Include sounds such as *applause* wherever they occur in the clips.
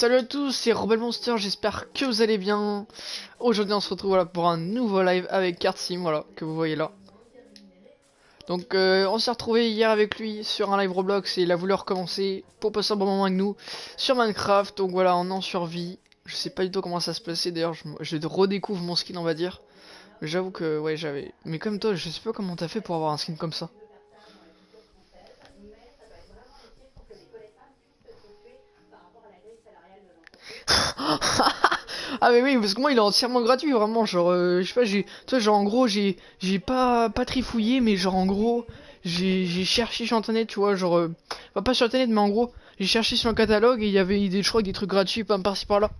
Salut à tous, c'est Rebel Monster, j'espère que vous allez bien. Aujourd'hui on se retrouve pour un nouveau live avec Kartsim, voilà, que vous voyez là. Donc euh, on s'est retrouvé hier avec lui sur un live Roblox et il a voulu recommencer pour passer un bon moment avec nous sur Minecraft. Donc voilà, on en survie. Je sais pas du tout comment ça se passait d'ailleurs, je, je redécouvre mon skin on va dire. J'avoue que ouais j'avais... Mais comme toi, je sais pas comment t'as fait pour avoir un skin comme ça. Ah mais oui parce que moi il est entièrement gratuit vraiment genre euh, je sais pas j'ai toi genre en gros j'ai j'ai pas pas trifouillé mais genre en gros j'ai j'ai cherché sur internet tu vois genre euh, pas sur internet mais en gros j'ai cherché sur un catalogue et il y avait des je crois des trucs gratuits par-ci par-là.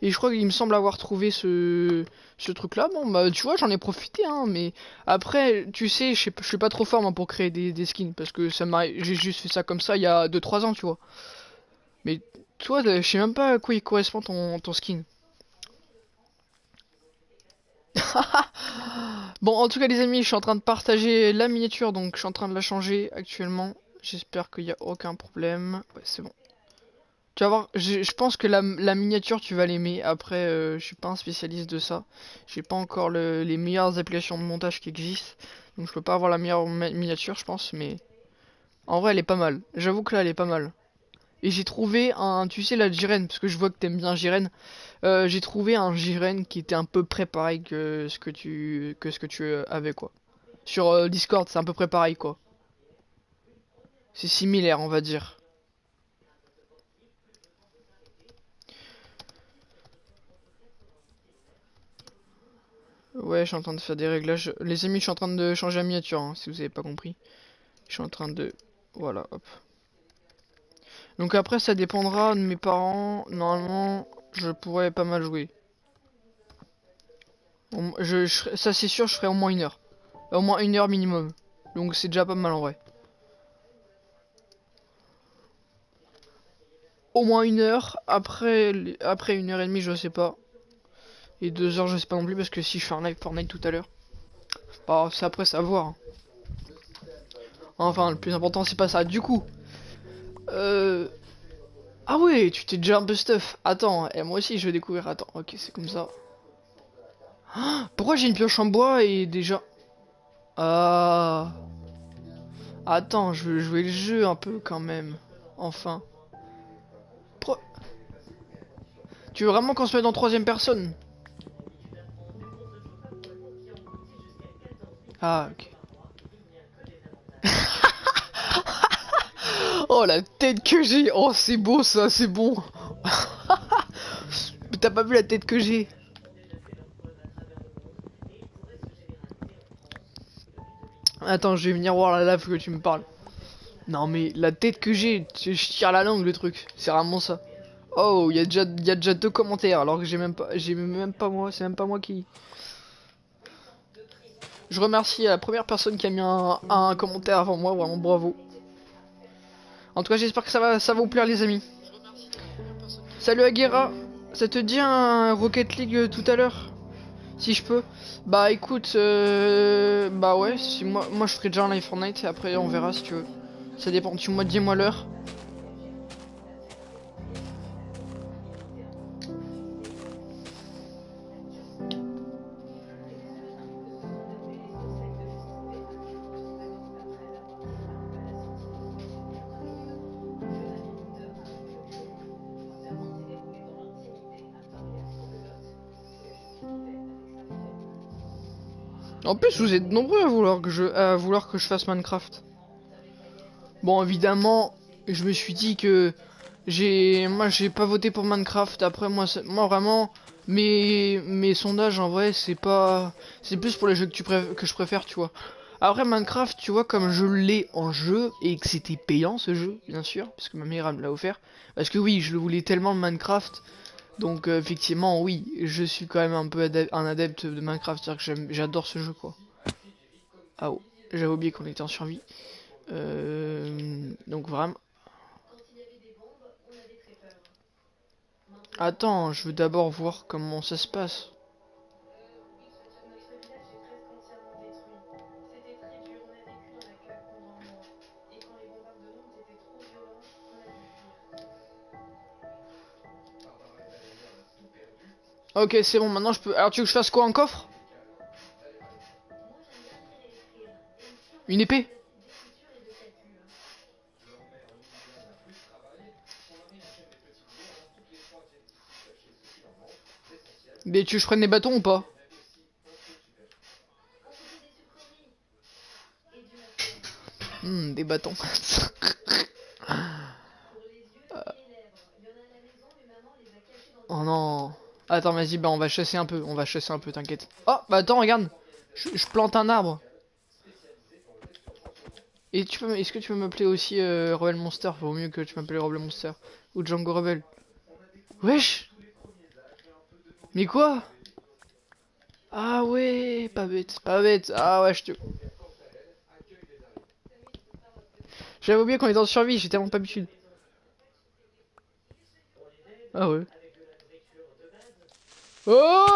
Et je crois qu'il me semble avoir trouvé ce ce truc là bon bah tu vois j'en ai profité hein mais après tu sais je suis pas trop fort moi pour créer des, des skins parce que ça m'a j'ai juste fait ça comme ça il y a 2 3 ans tu vois. Mais toi, je sais même pas à quoi il correspond ton, ton skin. *laughs* bon, en tout cas, les amis, je suis en train de partager la miniature, donc je suis en train de la changer actuellement. J'espère qu'il n'y a aucun problème. Ouais, c'est bon. Tu vas voir, je, pense que la, miniature, tu vas l'aimer. Après, euh, je suis pas un spécialiste de ça. J'ai pas encore les meilleures applications de montage qui existent. Donc je peux pas avoir la meilleure miniature, je pense, mais... En vrai, elle est pas mal. J'avoue que là, elle est pas mal. Et j'ai trouvé un, tu sais la Jiren, parce que je vois que t'aimes bien Jiren. Euh, j'ai trouvé un Jiren qui était à peu près pareil que ce que tu, que ce que tu euh, avais quoi. Sur euh, Discord, c'est à peu près pareil quoi. C'est similaire, on va dire. Ouais, je suis en train de faire des réglages. Les amis, je suis en train de changer la miniature, hein, si vous avez pas compris. Je suis en train de... Voilà, hop. Donc après, ça dépendra de mes parents. Normalement, je pourrais pas mal jouer. ça, c'est sûr, je ferai au moins une heure. Au moins une heure minimum. Donc c'est déjà pas mal en vrai. Au moins une heure. Après, après une heure et demie, je sais pas. Et deux heures, je sais pas non plus. Parce que si je fais un live Fortnite tout à l'heure. Bah, c'est après savoir. Hein. Enfin, le plus important, c'est pas ça. Du coup, euh... Ah ouais, tu t'es déjà un peu stuff. Attends, et moi aussi je vais découvrir. Attends, ok, c'est comme ça. Ah, pourquoi j'ai une pioche en bois et déjà... Ah... Attends, je veux jouer le jeu un peu quand même. Enfin. Tu veux vraiment qu'on se mette en troisième personne? Ah, ok. Oh la tête que j'ai Oh c'est beau ça, c'est bon *laughs* T'as pas vu la tête que j'ai? Attends, je vais venir voir la lave que tu me parles. Non mais la tête que j'ai, je tire la langue le truc, c'est vraiment ça. Oh, il y a déjà y déjà deux commentaires alors que j'ai même pas j'ai même pas moi, c'est même pas moi qui Je remercie la première personne qui a mis un, un commentaire avant moi, vraiment bravo. En tout cas, j'espère que ça va, ça va vous plaire, les amis. Salut Aguera, ça te dit un Rocket League euh, tout à l'heure? Si je peux. Bah écoute, euh, bah ouais, si moi, moi je ferai déjà un live Fortnite et après on verra si tu veux. Ça dépend, tu moi dis-moi l'heure. En plus, vous êtes nombreux à vouloir que je, à vouloir que je fasse Minecraft. Bon, évidemment, je me suis dit que j'ai, moi, j'ai pas voté pour Minecraft. Après, moi, moi vraiment, mes, mes sondages en vrai, c'est pas, c'est plus pour les jeux que tu que je préfère, tu vois. Après Minecraft, tu vois, comme je l'ai en jeu et que c'était payant ce jeu, bien sûr, parce que ma mère me l'a offert. Parce que oui, je le voulais tellement le Minecraft donc euh, effectivement, oui, je suis quand même un peu un adepte de Minecraft, c'est-à-dire que j'adore ce jeu, quoi. Ah oh, j'avais oublié qu'on était en survie. Euh, donc vraiment... Attends, je veux d'abord voir comment ça se passe. Ok, c'est bon, maintenant je peux... Alors tu veux que je fasse quoi, un coffre? Une épée? Mais tu veux que je prenne des bâtons ou pas? Hmm, des bâtons. *laughs* oh non. Attends, vas-y, bah on va chasser un peu, on va chasser un peu, t'inquiète. Oh, bah attends, regarde. Je, plante un arbre. Et tu peux, est-ce que tu peux m'appeler aussi euh, Rebel Monster? Vaut mieux que tu m'appelles Rebel Monster ou Django Rebel. Wesh. Mais quoi? Ah ouais, pas bête, pas bête. Ah ouais, je te. J'avais oublié qu'on est en survie, j'ai tellement pas l'habitude. Ah ouais. Oh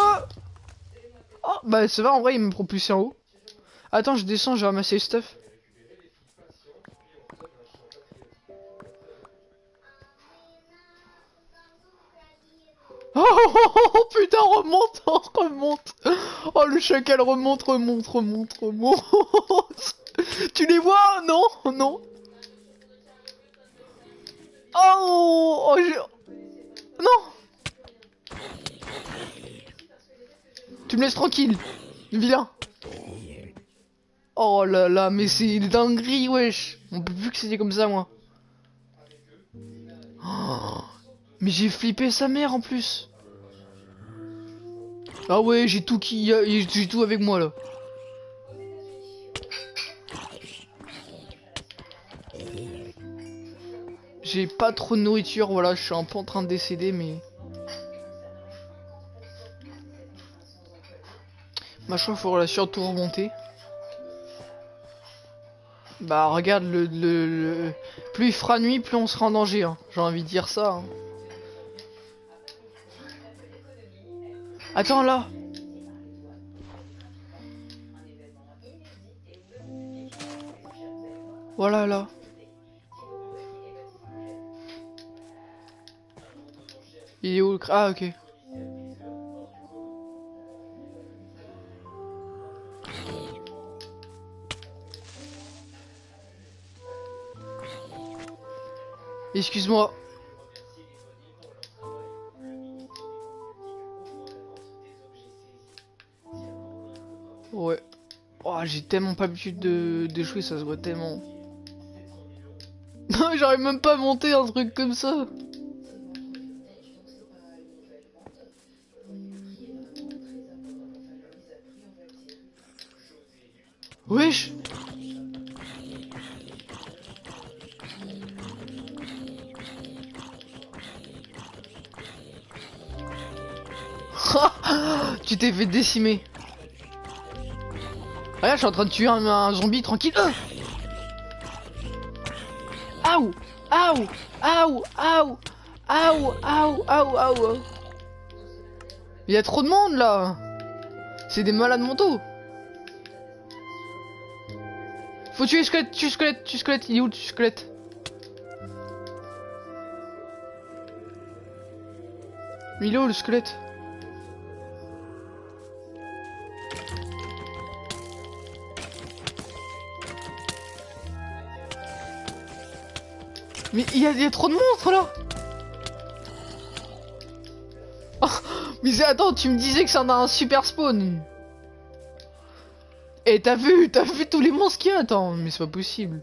Oh bah ça va en vrai il me propulse en haut. Attends je descends, je vais ramasser le stuff. *laughs* Oh, oh, oh, oh, putain remonte, oh, *laughs* remonte Oh le chacal remonte, remonte, remonte, remonte *laughs* Tu les vois Non, non Oh, oh Non Tu me laisses tranquille, vilain. Oh là là, mais c'est une dinguerie, wesh. On peut plus que c'était comme ça, moi. Oh, mais j'ai flippé sa mère en plus. Ah ouais, j'ai tout qui, j'ai tout avec moi là. J'ai pas trop de nourriture, voilà, je suis un peu en train de décéder, mais... Ma il faut surtout remonter. Bah regarde, le, le, plus il fera nuit, plus on sera en danger. Hein. J'ai envie de dire ça. Hein. Attends là Voilà là. Il est où le Ah, ok. Excuse-moi. Ouais. Oh, j'ai tellement pas l'habitude de, de ça se voit tellement. *laughs* J'arrive même pas à monter un truc comme ça. Regarde, je suis en train de tuer un, zombie tranquille. Aouh Aouh Aouh Aouh Aouh Aouh Aouh Aouh Il y a trop de monde là. C'est des malades mentaux. Faut tuer le squelette, tuer le squelette, tuer le squelette, il est où le squelette? Il est où le squelette? Mais il y, a trop de monstres là. Oh, Mais attends, tu me disais que ça en a un super spawn. Et eh, t'as vu, t'as vu tous les monstres qu'il y a? Attends, mais c'est pas possible.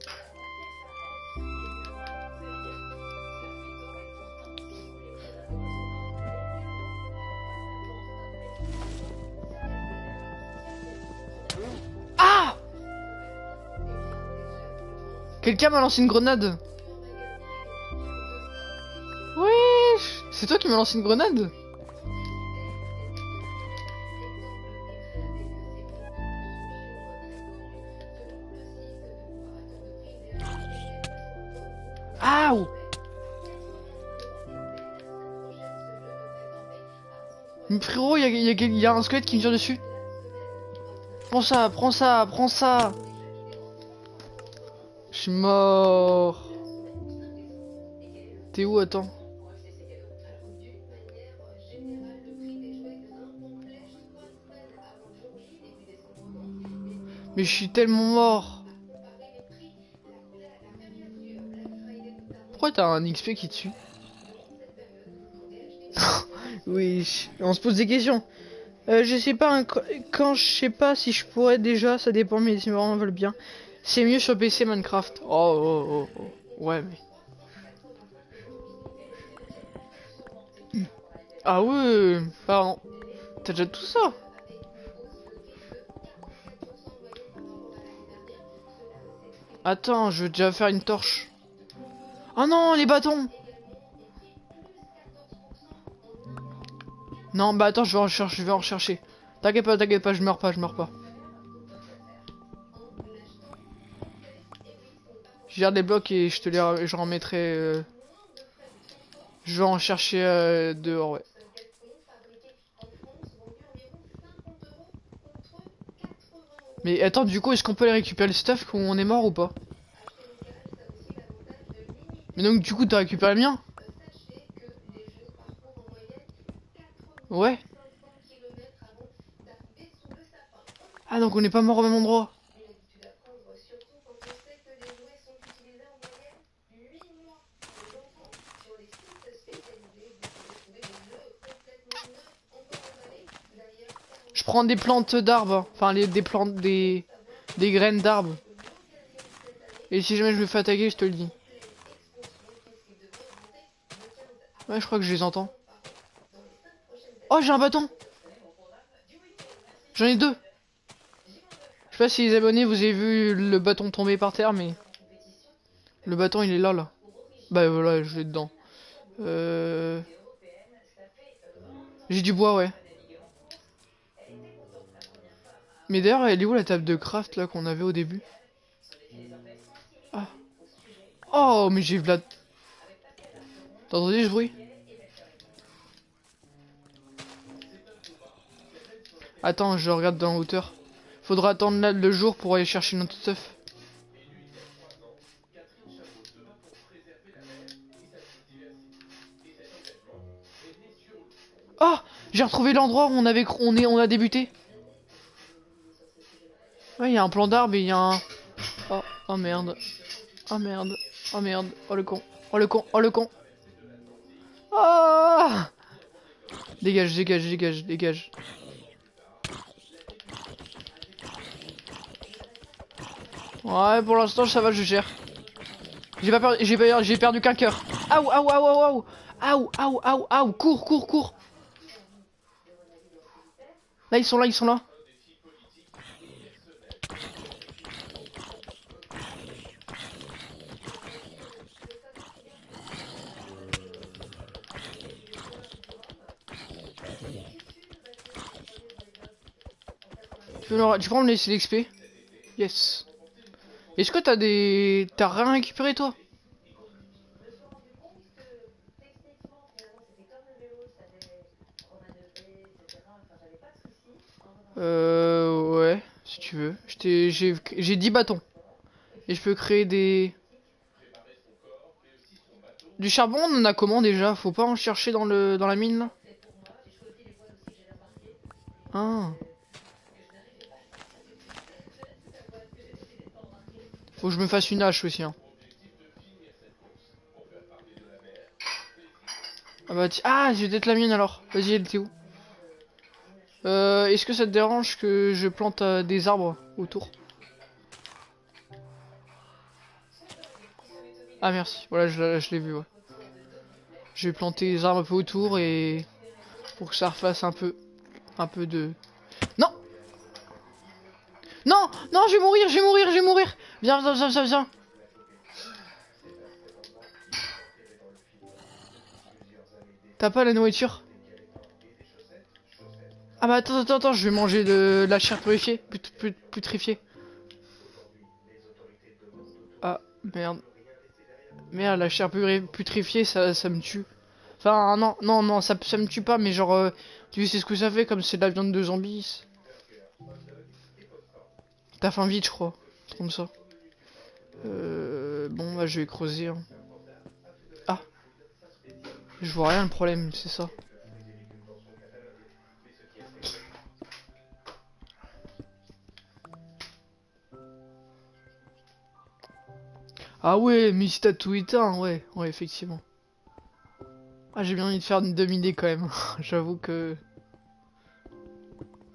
Ah! Quelqu'un m'a lancé une grenade M'as lancé une grenade Aouh Frérot, il y, a, un squelette qui me tire dessus. Prends ça, prends ça, prends ça. Je suis mort. T'es où, attends? Mais je suis tellement mort. Pourquoi t'as un XP qui suit *laughs* Oui, on se pose des questions. Euh, je sais pas, quand je sais pas si je pourrais déjà, ça dépend, mais si mes parents veulent bien. C'est mieux sur PC Minecraft. Oh, oh, oh, oh. Ouais, mais... Ah ouais, pardon. T'as déjà tout ça? Attends, je vais déjà faire une torche. Oh non, les bâtons Non, bah attends, je vais en chercher, je vais en rechercher. T'inquiète pas, t'inquiète pas, je meurs pas, je meurs pas. Je garde les blocs et je te les remettrai. Euh... Je vais en chercher euh, dehors, ouais. Mais attends, du coup, est-ce qu'on peut aller récupérer le stuff quand on est mort ou pas Mais donc, du coup, t'as récupéré le mien Ouais. Ah, donc on n'est pas mort au même endroit. Prends des plantes d'arbres, enfin les, des plantes, des, des graines d'arbres. Et si jamais je me fais attaquer, je te le dis. Ouais, je crois que je les entends. Oh, j'ai un bâton J'en ai deux Je sais pas si les abonnés, vous avez vu le bâton tomber par terre, mais... Le bâton, il est là, là. Bah voilà, je l'ai dedans. Euh... J'ai du bois, ouais. Mais d'ailleurs, elle est où la table de craft là qu'on avait au début? Ah. Oh, mais j'ai Vlad. T'as entendu ce bruit? Attends, je regarde dans la hauteur. Faudra attendre le jour pour aller chercher notre stuff. Oh J'ai retrouvé l'endroit où on avait on est on a débuté. Ouais, il y a un plan d'arbre et il y a un... Oh, oh merde. Oh merde. Oh merde. Oh le con. Oh le con. Oh le con. Oh Dégage, dégage, dégage, dégage. Ouais, pour l'instant, ça va, je gère. J'ai pas perdu, j'ai j'ai perdu qu'un cœur. Aou, aou, aou, aou, aou. Aou, aou, aou. Cours, cours, cours. Là, ils sont là, ils sont là. Tu peux me laisser l'XP Yes. Est-ce que t'as des... T'as rien récupéré toi? Euh... Ouais, si tu veux. J'ai 10 bâtons. Et je peux créer des... Du charbon, on en a comment déjà? Faut pas en chercher dans, le, dans la mine là? Ah Faut que je me fasse une hache aussi. Hein. Ah bah Ah, j'ai peut-être la mienne alors. Vas-y, elle était où? Euh, Est-ce que ça te dérange que je plante euh, des arbres autour? Ah merci, voilà je, l'ai vu ouais. Je vais planter des arbres un peu autour et pour que ça refasse un peu un peu de Non Non Non je vais mourir, je vais mourir, je vais mourir Viens, viens, viens, viens, viens. T'as pas la nourriture? Ah bah attends, attends, attends, je vais manger de la chair purifiée, putrifiée. Ah, merde. Merde, la chair putrifiée, ça, ça me tue. Enfin, non, non, non, ça, ça me tue pas, mais genre, euh, tu sais ce que ça fait, comme c'est de la viande de zombies. T'as faim vite, je crois. Comme ça. Euh, bon, bah, je vais creuser. Hein. Ah Je vois rien le problème, c'est ça. Ah ouais, mais si t'as tout éteint, ouais, ouais, effectivement. Ah, j'ai bien envie de faire une demi-idée quand même. *laughs* J'avoue que...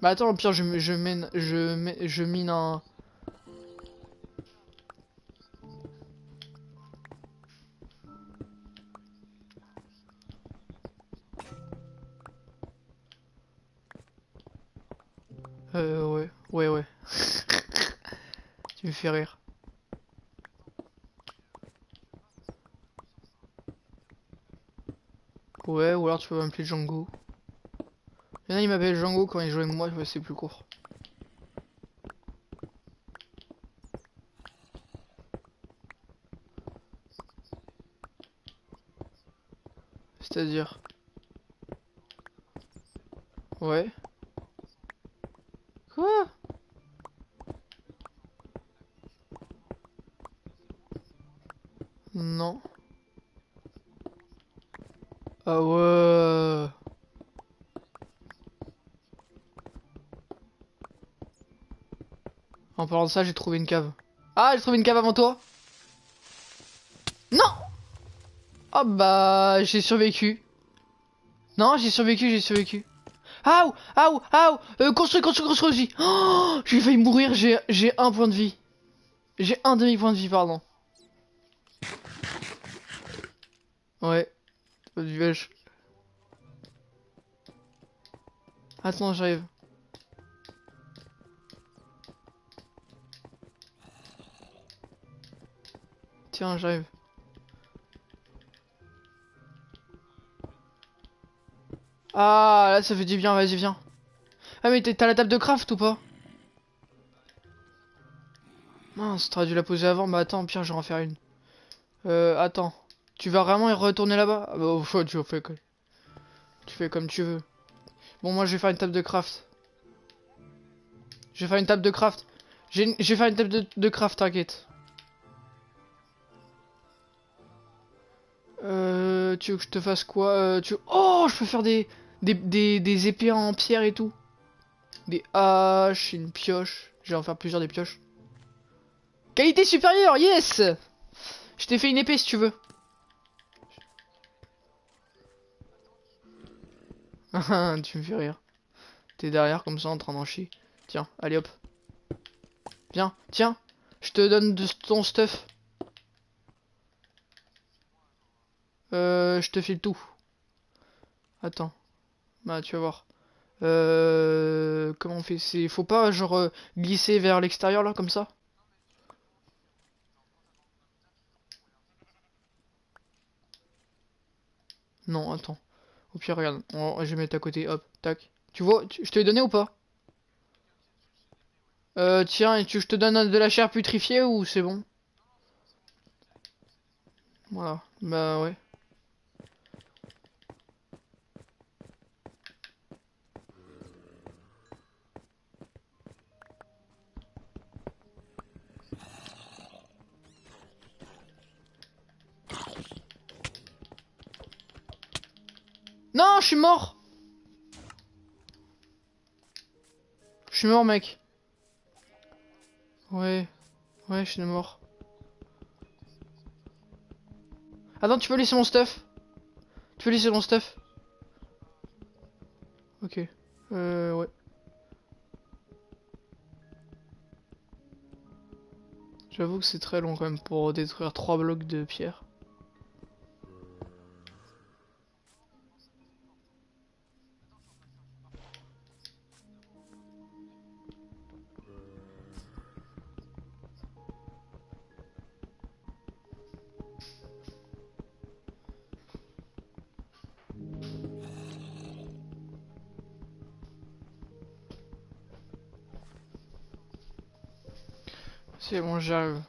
Bah attends, au pire, je, je, mène, je mine un... Euh, ouais, ouais, ouais. *laughs* tu me fais rire. Ouais, ou alors tu peux m'appeler Django. Il y en a, il m'appelle Django quand il joue avec moi, c'est plus court. C'est-à-dire Ouais. Quoi Non. Ah ouais. En parlant de ça, j'ai trouvé une cave. Ah, j'ai trouvé une cave avant toi? Non Oh bah, j'ai survécu. Non, j'ai survécu, j'ai survécu. Aouh Aouh Aouh euh, Construis, construis, construis aussi oh, J'ai failli mourir, j'ai un point de vie. J'ai un demi-point de vie, pardon. Ouais. Du. Attends, j'arrive. Tiens, j'arrive. Ah, là, ça fait du bien, vas-y, viens. Ah, mais t'as la table de craft ou pas? Mince, t'aurais dû la poser avant. Bah attends, pire, je vais en faire une. Euh, attends. Tu vas vraiment y retourner là-bas? Ah bah, au choix, tu fais, comme tu veux. Bon, moi, je vais faire une table de craft. Je vais faire une table de craft. Je vais faire une table de, de craft, t'inquiète. Tu veux que je te fasse quoi euh, tu... Oh, je peux faire des, des, des, épées en pierre et tout. Des haches, une pioche. Je vais en faire plusieurs des pioches. Qualité supérieure, yes Je t'ai fait une épée si tu veux. *laughs* tu me fais rire. T'es derrière comme ça en train d'en chier. Tiens, allez hop. Viens, tiens. Je te donne de ton stuff. Euh, je te file tout. Attends. Bah, tu vas voir. Euh, comment on fait? C'est faut pas genre euh, glisser vers l'extérieur là comme ça? Non, attends. Au pire, regarde, je vais mettre à côté, hop, tac. Tu vois, je te l'ai donné ou pas? Euh, tiens, tu, je te donne de la chair putrifiée ou c'est bon? Voilà, bah ouais. Non, je suis mort Je suis mort, mec. Ouais. Ouais, je suis mort. Attends, tu peux laisser mon stuff? Tu peux laisser mon stuff? Ok. Euh, ouais. J'avoue que c'est très long quand même pour détruire trois blocs de pierre. C'est bon, j'arrive.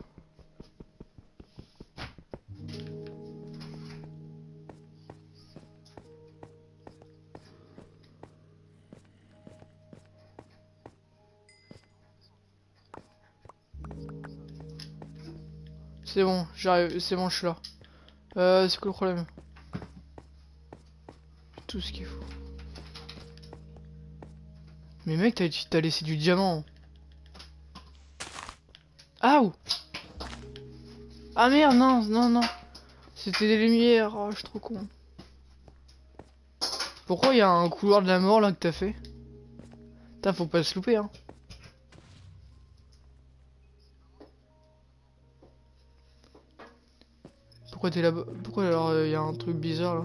C'est bon, j'arrive, c'est bon, je suis là. Euh, c'est quoi le problème? Tout ce qu'il faut. Mais mec, t'as laissé du diamant. Ah merde, non, non, non. C'était des lumières. Oh, je suis trop con. Pourquoi il y a un couloir de la mort là que t'as fait? Putain, faut pas se louper, hein. Pourquoi t'es là-bas? Pourquoi alors il y a un truc bizarre là?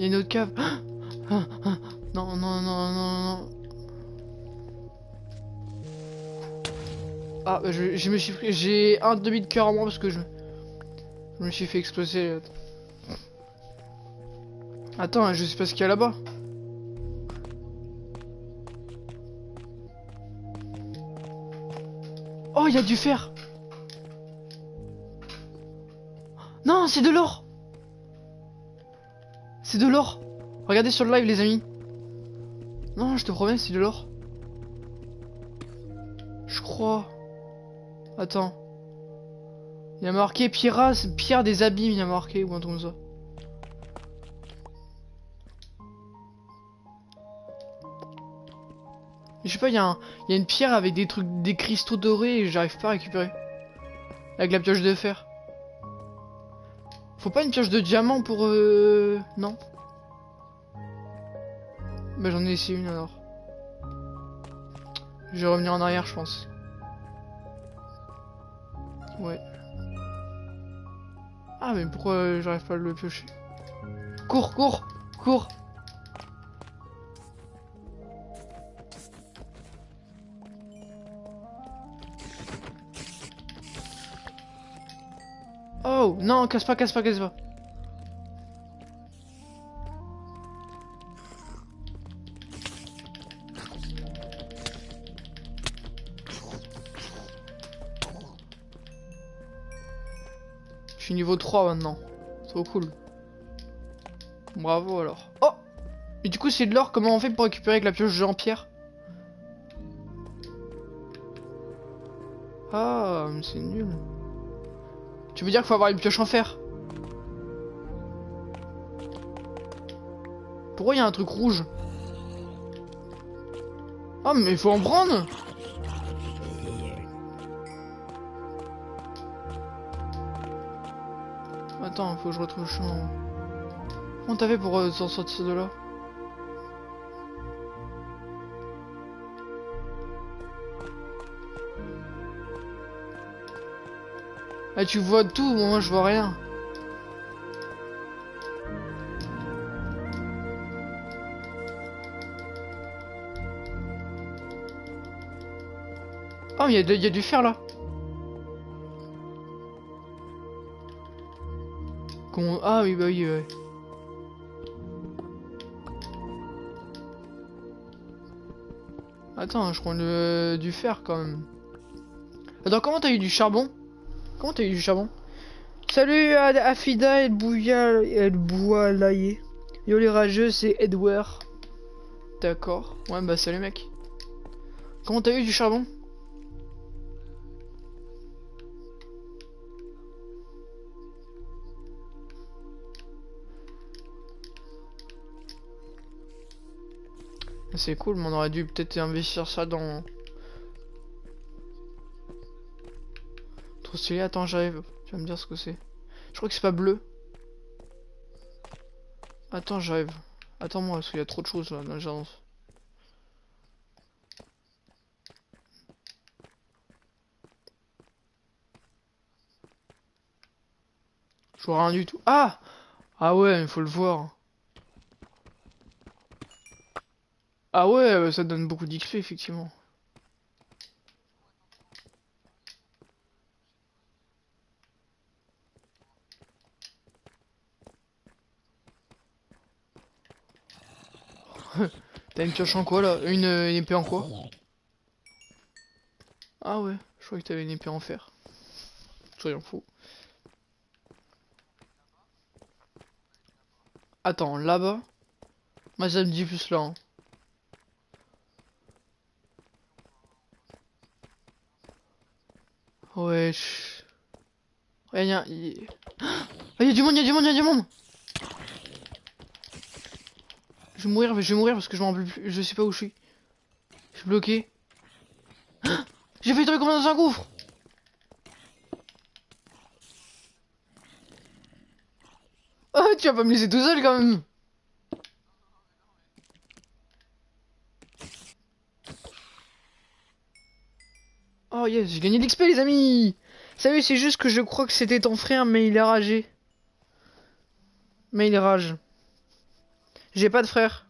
Il y a une autre cave. *gasps* Non, non, non, non, non. Ah, je, je me suis pris... J'ai un demi de cœur en moins parce que je... Je me suis fait exploser. Attends, je sais pas ce qu'il y a là-bas. Oh, il y a du fer. Non, c'est de l'or. C'est de l'or. Regardez sur le live, les amis. Non, je te promets, c'est de l'or. Je crois. Attends. Il y a marqué Pierre, Pierre des abîmes, il y a marqué, ou un truc comme ça. Je sais pas, il y, a y a une pierre avec des trucs, des cristaux dorés et j'arrive pas à récupérer. Avec la pioche de fer. Faut pas une pioche de diamant pour... Euh... Non Bah j'en ai essayé une alors. Je vais revenir en arrière je pense. Ouais. Ah mais pourquoi j'arrive pas à le piocher? Cours, cours, cours Oh Non, casse pas, casse pas, casse pas. Je suis niveau 3 maintenant. Trop cool. Bravo alors. Oh Et du coup c'est de l'or, comment on fait pour récupérer avec la pioche Jean-Pierre? Ah, mais c'est nul. Tu veux dire qu'il faut avoir une pioche en fer? Pourquoi il y a un truc rouge? Ah mais il faut en prendre! Attends, faut que je retrouve le chemin. Comment t'as fait pour euh, s'en sortir de là? Ah, tu vois tout, moi je vois rien. Oh, il y, a du fer là. Ah oui, bah oui, ouais. Attends, je prends le... du fer quand même. Attends, comment t'as eu du charbon? Comment t'as eu du charbon Salut à Afida et Bouya et Boualaye. Yo les rageux, c'est Edward. D'accord. Ouais, bah salut mec. Comment t'as eu du charbon? C'est cool, mais on aurait dû peut-être investir ça dans... Stylé, attends, j'arrive. Tu vas me dire ce que c'est. Je crois que c'est pas bleu. Attends, j'arrive. Attends-moi, parce qu'il y a trop de choses là dans le jardin. Je vois rien du tout. Ah Ah ouais, il faut le voir. Ah ouais, ça donne beaucoup d'XP, effectivement. *laughs* T'as une pioche en quoi là une, épée en quoi Ah ouais, je croyais que t'avais une épée en fer. Soyons fous. Attends, là-bas Moi ça me dit plus là. Hein. Ouais. Ouais, y a... *gasps* Ah, y'a du monde, y'a du monde, y'a du monde Je vais mourir, je vais mourir parce que je m'en. Je sais pas où je suis. Je suis bloqué. Ah J'ai failli tomber comme dans un gouffre Oh, tu vas pas me laisser tout seul quand même Oh yes, j'ai gagné de l'XP les amis Salut, c'est juste que je crois que c'était ton frère, mais il est ragé. Mais il rage. J'ai pas de frère.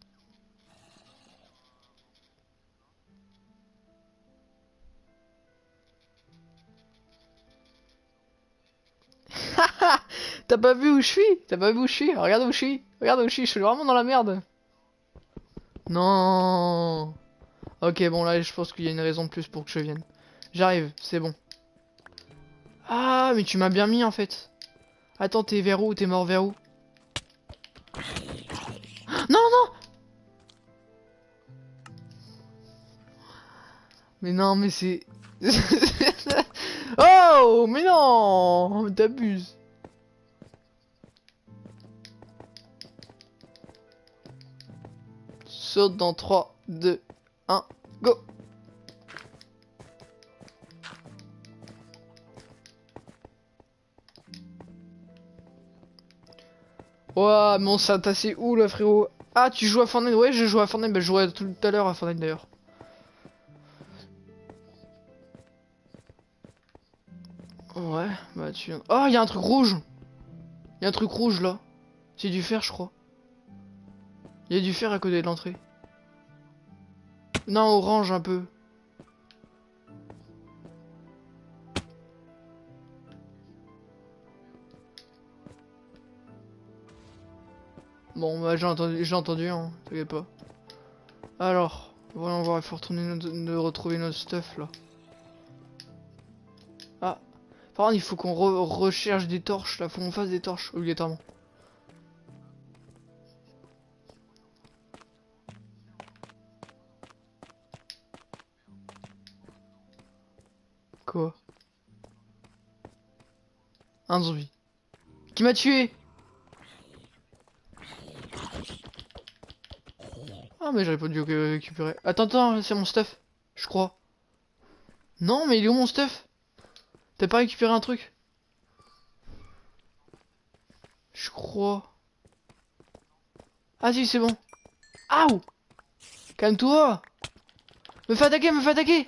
*laughs* T'as pas vu où je suis? T'as pas vu où je suis? Regarde où je suis. Regarde où je suis. Je suis vraiment dans la merde. Non. Ok, bon là, je pense qu'il y a une raison de plus pour que je vienne. J'arrive, c'est bon. Ah, mais tu m'as bien mis en fait. Attends, t'es vers où? T'es mort vers où? Non, non. Mais non, mais c'est... *laughs* oh, mais non T'abuses. Saute dans 3, 2, 1, go. Ouah, mais on s'est tassé où là, frérot? Ah, tu joues à Fortnite Ouais, je joue à Fortnite. Bah, je jouais tout à l'heure à Fortnite d'ailleurs. Ouais, bah tu. Oh, il y a un truc rouge Il y a un truc rouge là. C'est du fer, je crois. Il y a du fer à côté de l'entrée. Non, orange un peu. Bon, bah j'ai entendu, j'ai entendu, hein, t'inquiète pas. Alors, voyons voir, il faut retourner de retrouver notre stuff là. Ah, par contre, il faut qu'on recherche des torches là, faut qu'on fasse des torches obligatoirement. Quoi? Un zombie. Qui m'a tué? Mais j'aurais pas dû récupérer. Attends, attends, c'est mon stuff. Je crois. Non mais il est où mon stuff? T'as pas récupéré un truc? Je crois. Ah si c'est bon. Aouh Calme-toi Me fais attaquer, me fais attaquer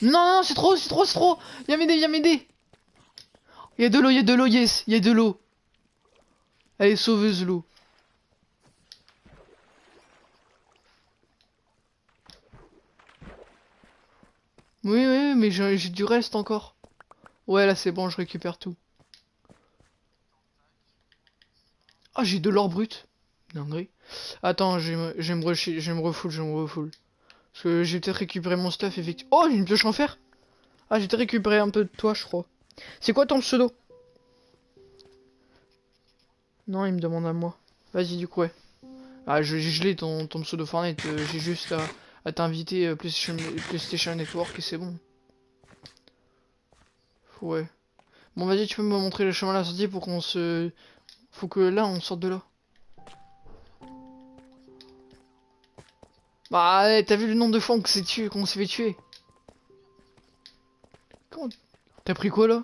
Non, non, c'est trop, c'est trop, c'est trop Viens m'aider, viens m'aider il y a de l'eau, il y a de l'eau, yes, il y a de l'eau. Elle est sauveuse l'eau. Oui, oui, mais j'ai du reste encore. Ouais, là c'est bon, je récupère tout. Ah, j'ai de l'or brut. Dinguerie. Attends, je vais me, refoule, je me refoule. Parce que j'ai peut-être récupéré mon stuff, effectivement. Oh, j'ai une pioche en fer. Ah, j'ai peut-être récupéré un peu de toi, je crois. C'est quoi ton pseudo? Non, il me demande à moi. Vas-y, du coup, ouais. Ah, je, je l'ai ton, ton pseudo Fortnite. Euh, j'ai juste à, t'inviter euh, PlayStation, Network et c'est bon. Ouais. Bon, vas-y, tu peux me montrer le chemin à la sortie pour qu'on se... Faut que là, on sorte de là. Bah, t'as vu le nombre de fois qu'on s'est tué, qu'on s'est fait tuer Comment... T'as pris quoi là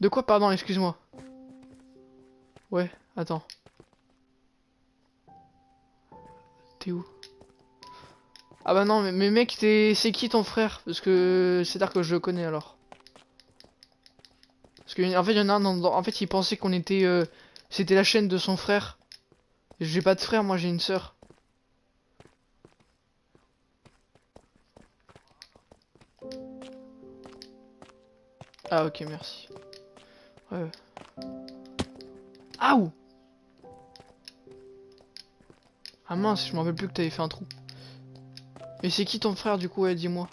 De quoi pardon, excuse-moi Ouais, attends. T'es où Ah bah non, mais, mec, c'est qui ton frère? Parce que c'est tard que je le connais alors. Parce que en fait, il y en a un En fait, il pensait qu'on était... Euh, c'était la chaîne de son frère. J'ai pas de frère, moi j'ai une sœur. Ah ok, merci. Ouais. Ah où Ah mince, je m'en rappelle plus que t'avais fait un trou. Mais c'est qui ton frère du coup, dis-moi.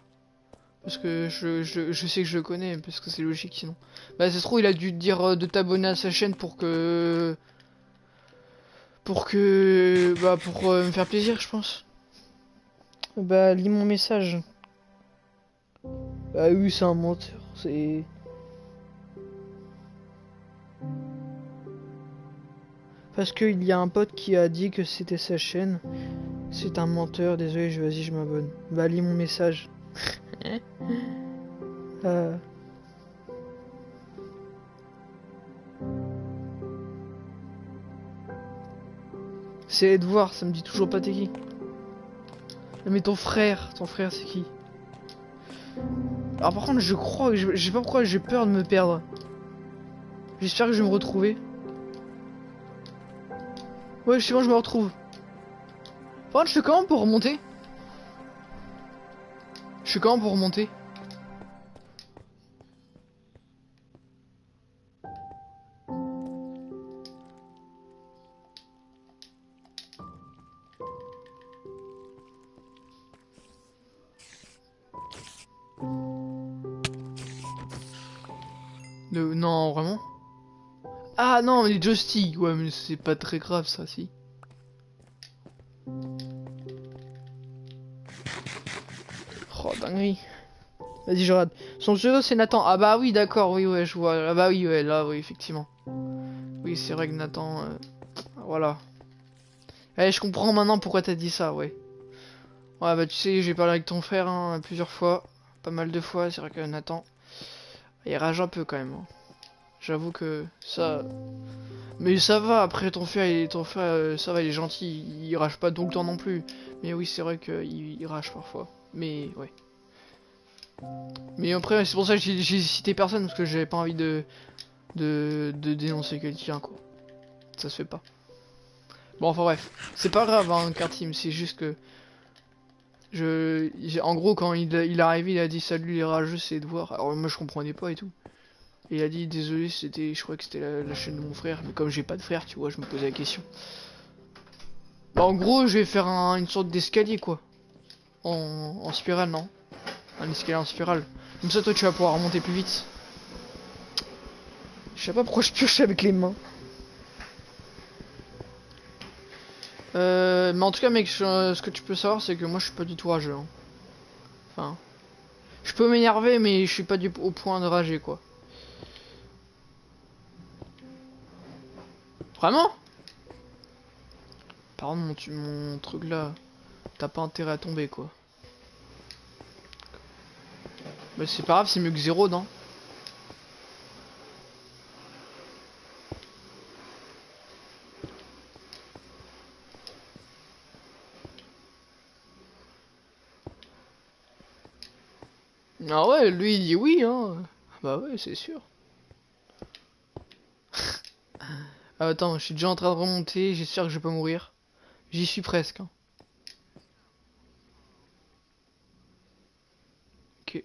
Parce que je, je, je sais que je le connais, parce que c'est logique sinon. Bah c'est trop, il a dû te dire euh, de t'abonner à sa chaîne pour que... Pour que... Bah pour euh, me faire plaisir, je pense. Bah lis mon message. Bah oui, c'est un menteur, c'est... Parce qu'il y a un pote qui a dit que c'était sa chaîne. C'est un menteur, désolé, je vas-y, je m'abonne. Bah lis mon message. *laughs* Euh. C'est Edouard, ça me dit toujours pas t'es qui. Mais ton frère, ton frère c'est qui? Alors par contre je crois je, je sais pas pourquoi j'ai peur de me perdre. J'espère que je vais me retrouver. Ouais, je sais pas, je me retrouve. Par contre, je fais comment pour remonter Je fais comment pour remonter les Ouais, mais c'est pas très grave ça, si. Oh, dinguerie. Vas-y, je regarde. Son pseudo, c'est Nathan. Ah bah oui, d'accord, oui, ouais, je vois. Ah bah oui, ouais, là, oui, effectivement. Oui, c'est vrai que Nathan... euh, Voilà. Eh, je comprends maintenant pourquoi t'as dit ça, ouais. Ouais, bah tu sais, j'ai parlé avec ton frère hein, plusieurs fois. Pas mal de fois, c'est vrai que Nathan... Il rage un peu quand même. hein. J'avoue que ça... Mais ça va, après ton frère, il, ton frère euh, ça va, il est gentil, il, rage pas tout le temps non plus. Mais oui, c'est vrai qu'il il rage parfois. Mais ouais. Mais après, c'est pour ça que j'ai cité personne, parce que j'avais pas envie de, de, dénoncer quelqu'un, quoi. Ça se fait pas. Bon, enfin bref. C'est pas grave, hein, Carteam, c'est juste que... Je, en gros, quand il, il est arrivé, il a dit salut les rageux, c'est de voir. Alors moi, je comprenais pas et tout. Et il a dit désolé, c'était, je crois que c'était la, chaîne de mon frère, mais comme j'ai pas de frère, tu vois, je me posais la question. Bah, en gros, je vais faire un- une sorte d'escalier, quoi. En, en spirale, non? Un escalier en spirale. Comme ça, toi, tu vas pouvoir remonter plus vite. Je sais pas pourquoi je pioche avec les mains. Euh, mais en tout cas, mec, je- ce que tu peux savoir, c'est que moi, je suis pas du tout rageux. hein. Enfin, je peux m'énerver, mais je suis pas du au point de rager, quoi. Vraiment Par mon, tu- mon truc là, t'as pas intérêt à tomber, quoi. Mais c'est pas grave, c'est mieux que zéro, non? Ah ouais, lui il dit oui, hein. Bah ouais, c'est sûr. Ah, attends, je suis déjà en train de remonter, j'espère que je vais pas mourir. J'y suis presque. hein. Ok.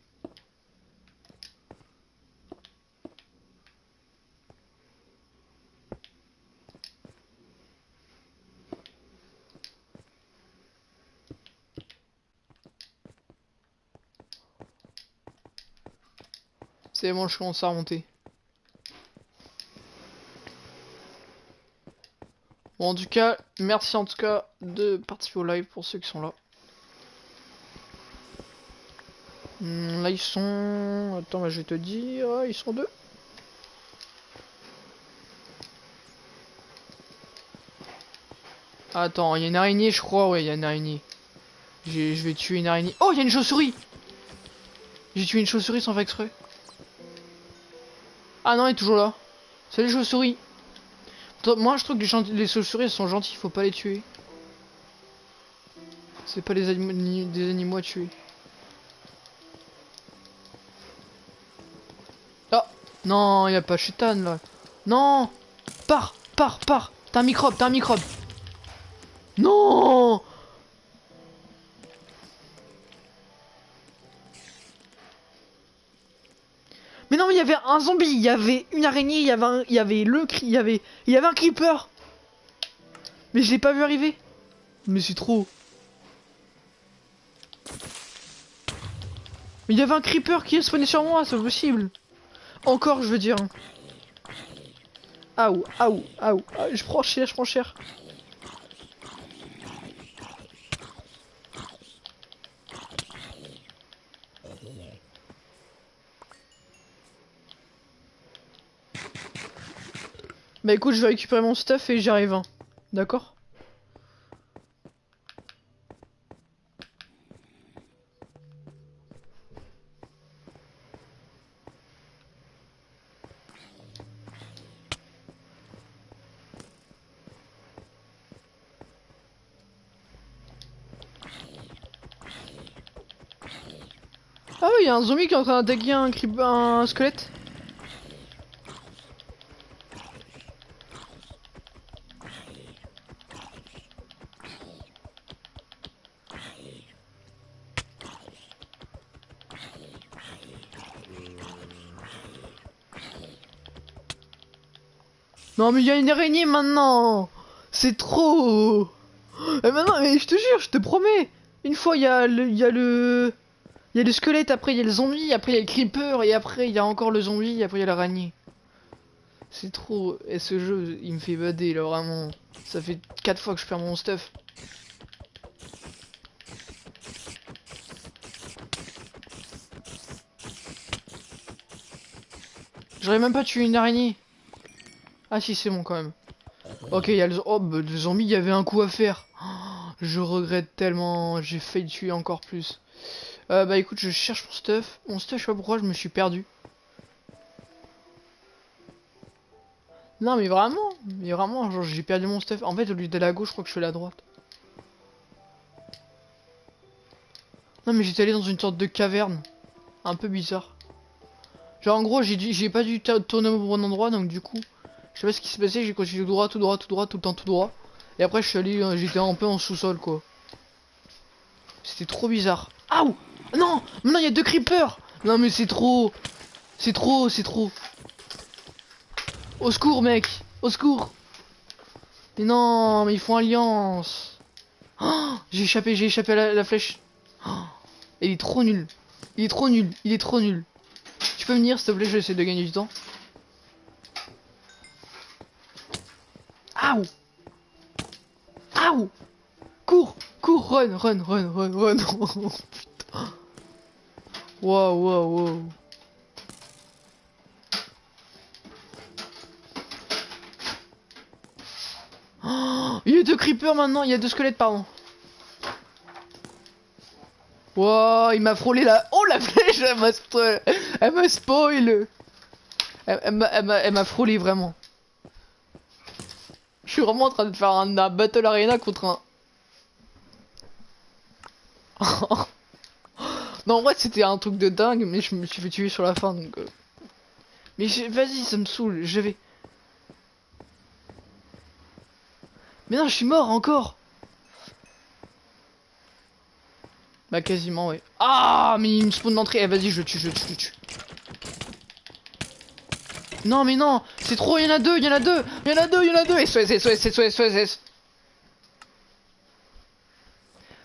C'est bon, je commence à remonter. Bon, en tout cas, merci en tout cas de participer au live pour ceux qui sont là. Hmm, là, ils sont... Attends, bah, je vais te dire... ah, Ils sont deux. Attends, il y a une araignée, je crois. Ouais, il y a une araignée. Je vais tuer une araignée. Oh, il y a une chauve-souris J'ai tué une chauve-souris sans faire exprès. Ah non, il est toujours là. Salut chauve-souris. Moi, je trouve que les, les chauves-souris sont gentilles, faut pas les tuer. C'est pas des animaux à tuer. Ah Non, y a pas Chutan là. Non Pars Pars Pars T'as un microbe, t'as un microbe Non un zombie, il y avait une araignée, il y avait un, il y avait le cri, il y avait, il y avait un creeper. Mais je l'ai pas vu arriver. Mais c'est trop. Mais il y avait un creeper qui est spawné sur moi, c'est possible. Encore, je veux dire. Aouh, aouh, aouh. Ah, je prends cher, je prends cher. Bah écoute, je vais récupérer mon stuff et j'arrive. Hein. D'accord? Ah oui, il y a un zombie qui est en train d'attaquer un, un squelette. Non mais il y a une araignée maintenant C'est trop Et maintenant, mais je te jure, je te promets Une fois, il y a le... Y a le... Il y a le squelette, après il y a le zombie, après il y a le creeper, et après il y a encore le zombie, et après il y a l'araignée. C'est trop... Et ce jeu, il me fait bader, là, vraiment. Ça fait 4 fois que je perds mon stuff. J'aurais même pas tué une araignée. Ah si, c'est bon quand même. Ok, il y a le, oh, bah, zombie, il y avait un coup à faire. je regrette tellement, j'ai failli tuer encore plus. Euh, bah écoute, je cherche mon stuff. Mon stuff, je sais pas pourquoi, je me suis perdu. Non mais vraiment, mais vraiment, j'ai perdu mon stuff. En fait, au lieu d'aller à gauche, je crois que je suis à droite. Non mais j'étais allé dans une sorte de caverne. Un peu bizarre. Genre en gros, j'ai pas dû tourner au bon endroit, donc du coup... Je sais pas ce qui s'est passé, j'ai continué tout droit, tout droit, tout droit, tout le temps tout droit. Et après je suis allé, euh, j'étais un peu en sous-sol quoi. C'était trop bizarre. Aouh Non Maintenant il y a deux creepers Non mais c'est trop C'est trop, c'est trop. Au secours mec Au secours Mais non, mais ils font alliance oh, J'ai échappé, j'ai échappé à la, flèche. Oh, il est trop nul. Il est trop nul, il est trop nul. Tu peux venir s'il te plaît, je vais essayer de gagner du temps. Aouh Aouh Cours Cours Run Run Run Run Run. Oh, *laughs* Putain. Wow wow wow Il y a deux creepers maintenant, il y a deux squelettes pardon. Wow, il m'a frôlé la... *laughs* Oh la flèche, elle m'a spoil. *laughs* Elle m'a spoil Elle m'a frôlé vraiment. Je suis vraiment en train de faire un, Battle Arena contre un... *laughs* non, en vrai, c'était un truc de dingue, mais je me suis fait tuer sur la fin, donc... Euh. Mais vas-y, ça me saoule, je vais... Mais non, je suis mort encore Bah quasiment, ouais. Ah, mais il me spawn d'entrée. Eh, vas-y, je le tue, je le tue, je le tue. Non, mais non C'est trop, il y en a deux, il y en a deux Il y en a deux, il y en a deux SOS, SOS, SOS, SOS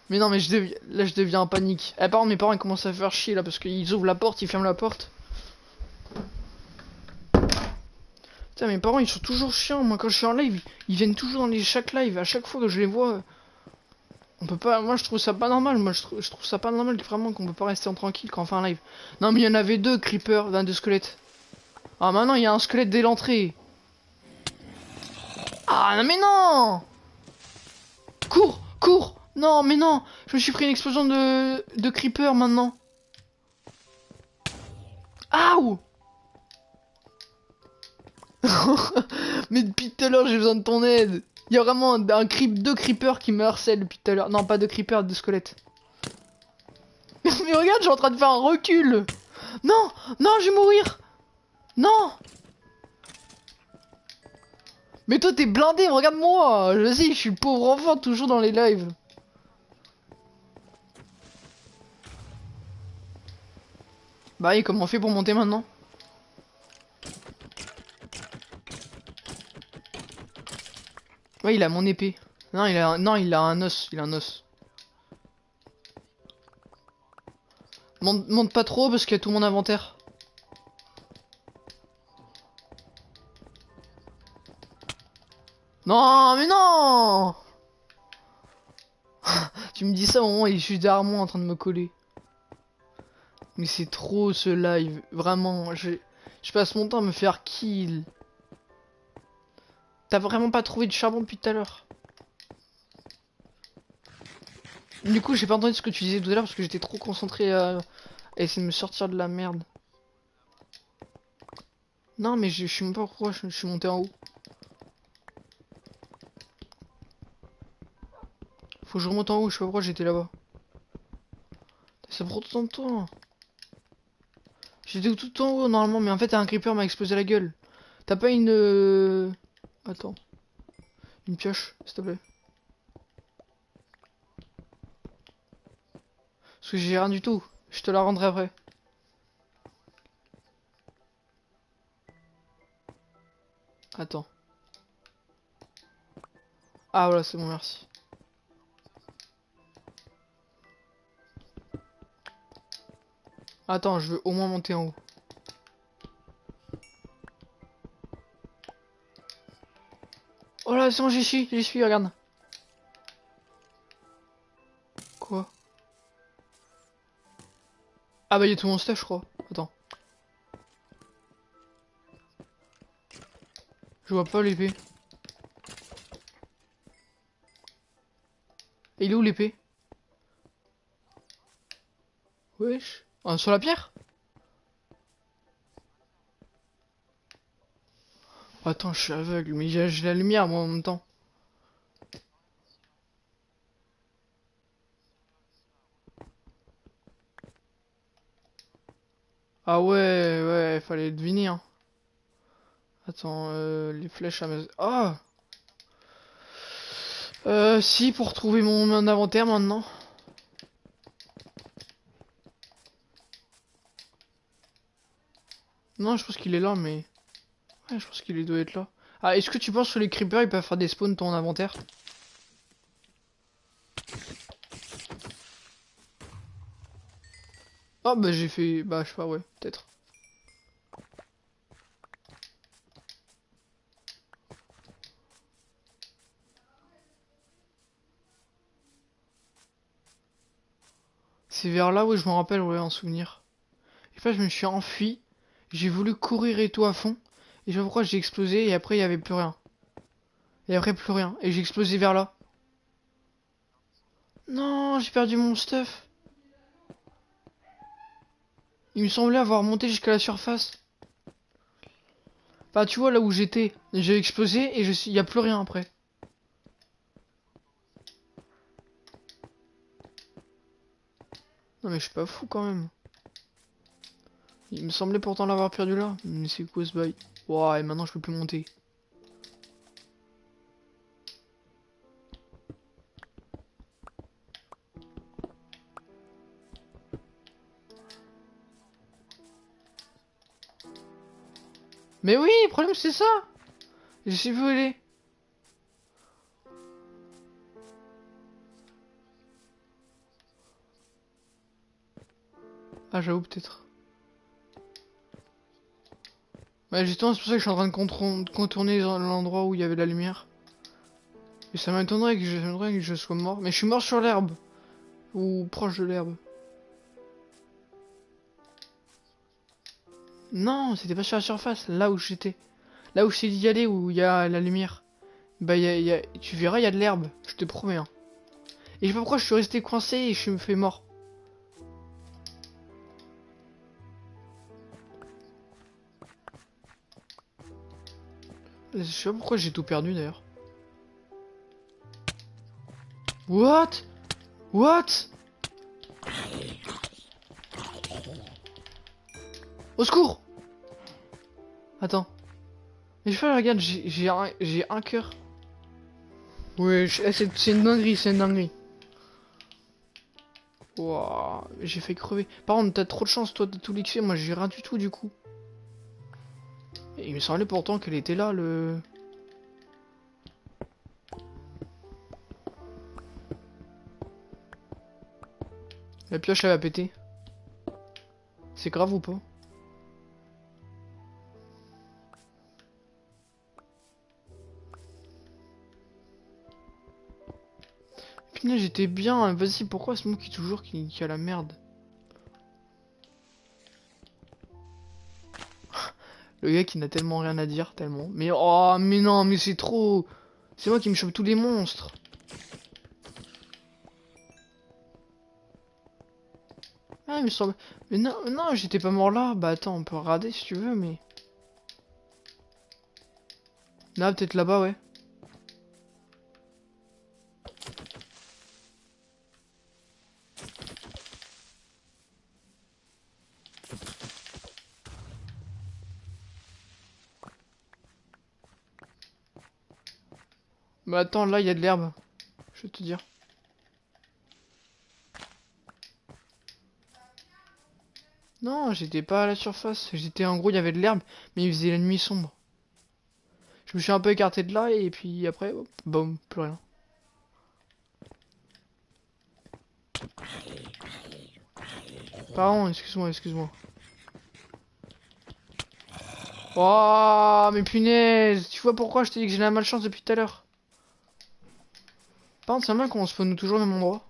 Mais non, mais je deviens... là, je deviens en panique. Eh, par mes parents, ils commencent à faire chier, là, parce qu'ils ouvrent la porte, ils ferment la porte. Putain, mes parents, ils sont toujours chiants. Moi, quand je suis en live, ils viennent toujours dans les chaque live. À chaque fois que je les vois... On peut pas... Moi, je trouve ça pas normal. Moi, je, trouve, ça pas normal, vraiment, qu'on peut pas rester en tranquille quand on fait un live. Non, mais il y en avait deux, creepers, d'un de squelettes. Ah, maintenant, il y a un squelette dès l'entrée. Ah, non, mais non Cours Cours Non, mais non Je me suis pris une explosion de, de creeper, maintenant. Aouh *laughs* Mais depuis tout à l'heure, j'ai besoin de ton aide. Il y a vraiment un, creep, deux creepers qui me harcèlent depuis tout à l'heure. Non, pas de creepers, de squelettes. *laughs* mais regarde, je suis en train de faire un recul. Non Non, je vais mourir non Mais toi t'es blindé, regarde-moi Vas-y, je suis pauvre enfant toujours dans les lives. Bah et comment on fait pour monter maintenant Ouais, il a mon épée. Non, il a non, il a un os, il a un os. Monte, monte pas trop parce qu'il y a tout mon inventaire. Non, mais non *laughs* Tu me dis ça au moment où est juste derrière moi en train de me coller. Mais c'est trop ce live. Vraiment, je, je passe mon temps à me faire kill. T'as vraiment pas trouvé de charbon depuis tout à l'heure Du coup, j'ai pas entendu ce que tu disais tout à l'heure parce que j'étais trop concentré à... essayer de me sortir de la merde. Non, mais je, je même pas pourquoi je, je suis monté en haut. Faut que je remonte en haut, je sais pas pourquoi j'étais là-bas. Ça prend autant de temps. J'étais tout en haut normalement, mais en fait un creeper m'a explosé la gueule. T'as pas une... euh, Attends. Une pioche, s'il te plaît. Parce que j'ai rien du tout. Je te la rendrai après. Attends. Ah voilà, c'est bon, merci. Attends, je veux au moins monter en haut. Oh là, c'est bon, j'y suis, j'y suis, regarde. Quoi? Ah bah, il y a tout mon stuff, je crois. Attends. Je vois pas l'épée. Il est où l'épée? Wesh. Sur la pierre? Attends, je suis aveugle, mais j'ai la lumière moi en même temps. Ah ouais, ouais, fallait deviner. Hein. Attends, euh, les flèches à mes... Ah Euh, si, pour trouver mon inventaire maintenant. Non, je pense qu'il est là, mais... Ouais, je pense qu'il doit être là. Ah, est-ce que tu penses que les creepers, ils peuvent faire des spawns ton inventaire? Oh, bah j'ai fait... Bah, je sais pas, ouais, peut-être. C'est vers là, où je me rappelle, ouais, en souvenir. Et après, je me suis enfui. J'ai voulu courir et tout à fond. Et je pas pourquoi j'ai explosé et après il y avait plus rien. Et après plus rien. Et j'ai explosé vers là. Non, j'ai perdu mon stuff. Il me semblait avoir monté jusqu'à la surface. Bah tu vois là où j'étais, j'ai explosé et je suis, y a plus rien après. Non mais je suis pas fou quand même. Il me semblait pourtant l'avoir perdu là. Mais c'est quoi ce bail? Ouah, et maintenant je peux plus monter. Mais oui, le problème c'est ça Je elle est. Ah j'avoue peut-être. Ouais, justement, c'est pour ça que je suis en train de contourner l'endroit où il y avait la lumière. Et ça m'étonnerait que, que je sois mort. Mais je suis mort sur l'herbe. Ou proche de l'herbe. Non, c'était pas sur la surface, là où j'étais. Là où dit d'y aller, où il y a la lumière. Bah, tu verras, il y a de l'herbe, je te promets. hein. Et je sais pas pourquoi je suis resté coincé et je me fais mort. Je sais pas pourquoi j'ai tout perdu d'ailleurs. What? What? Au secours Attends. Mais je fais, regarde, j'ai un, un cœur. Je- eh, c'est une dinguerie, c'est une dinguerie. Wouah, j'ai fait crever. Par contre, t'as trop de chance, toi, de tout l'XP. Moi, j'ai rien du tout, du coup. Il me semblait pourtant qu'elle était là, le... La pioche, elle va péter. C'est grave ou pas? Putain, j'étais bien. Vas-y, pourquoi c'est moi qui toujours qui a la merde? Le gars qui n'a tellement rien à dire, tellement. Mais oh, mais non, mais c'est trop. C'est moi qui me chope tous les monstres. Ah, mais, sur... mais non, non j'étais pas mort là. Bah attends, on peut regarder si tu veux, mais... Là, peut-être là-bas, ouais. Bah attends, là, il y a de l'herbe. Je vais te dire. Non, j'étais pas à la surface. J'étais en gros, il y avait de l'herbe, mais il faisait la nuit sombre. Je me suis un peu écarté de là et puis après, hop, boum, plus rien. Pardon, excuse-moi, excuse-moi. Oh, mais punaise Tu vois pourquoi je t'ai dit que j'ai la malchance depuis tout à l'heure? Par contre, c'est mal qu'on nous toujours au même endroit.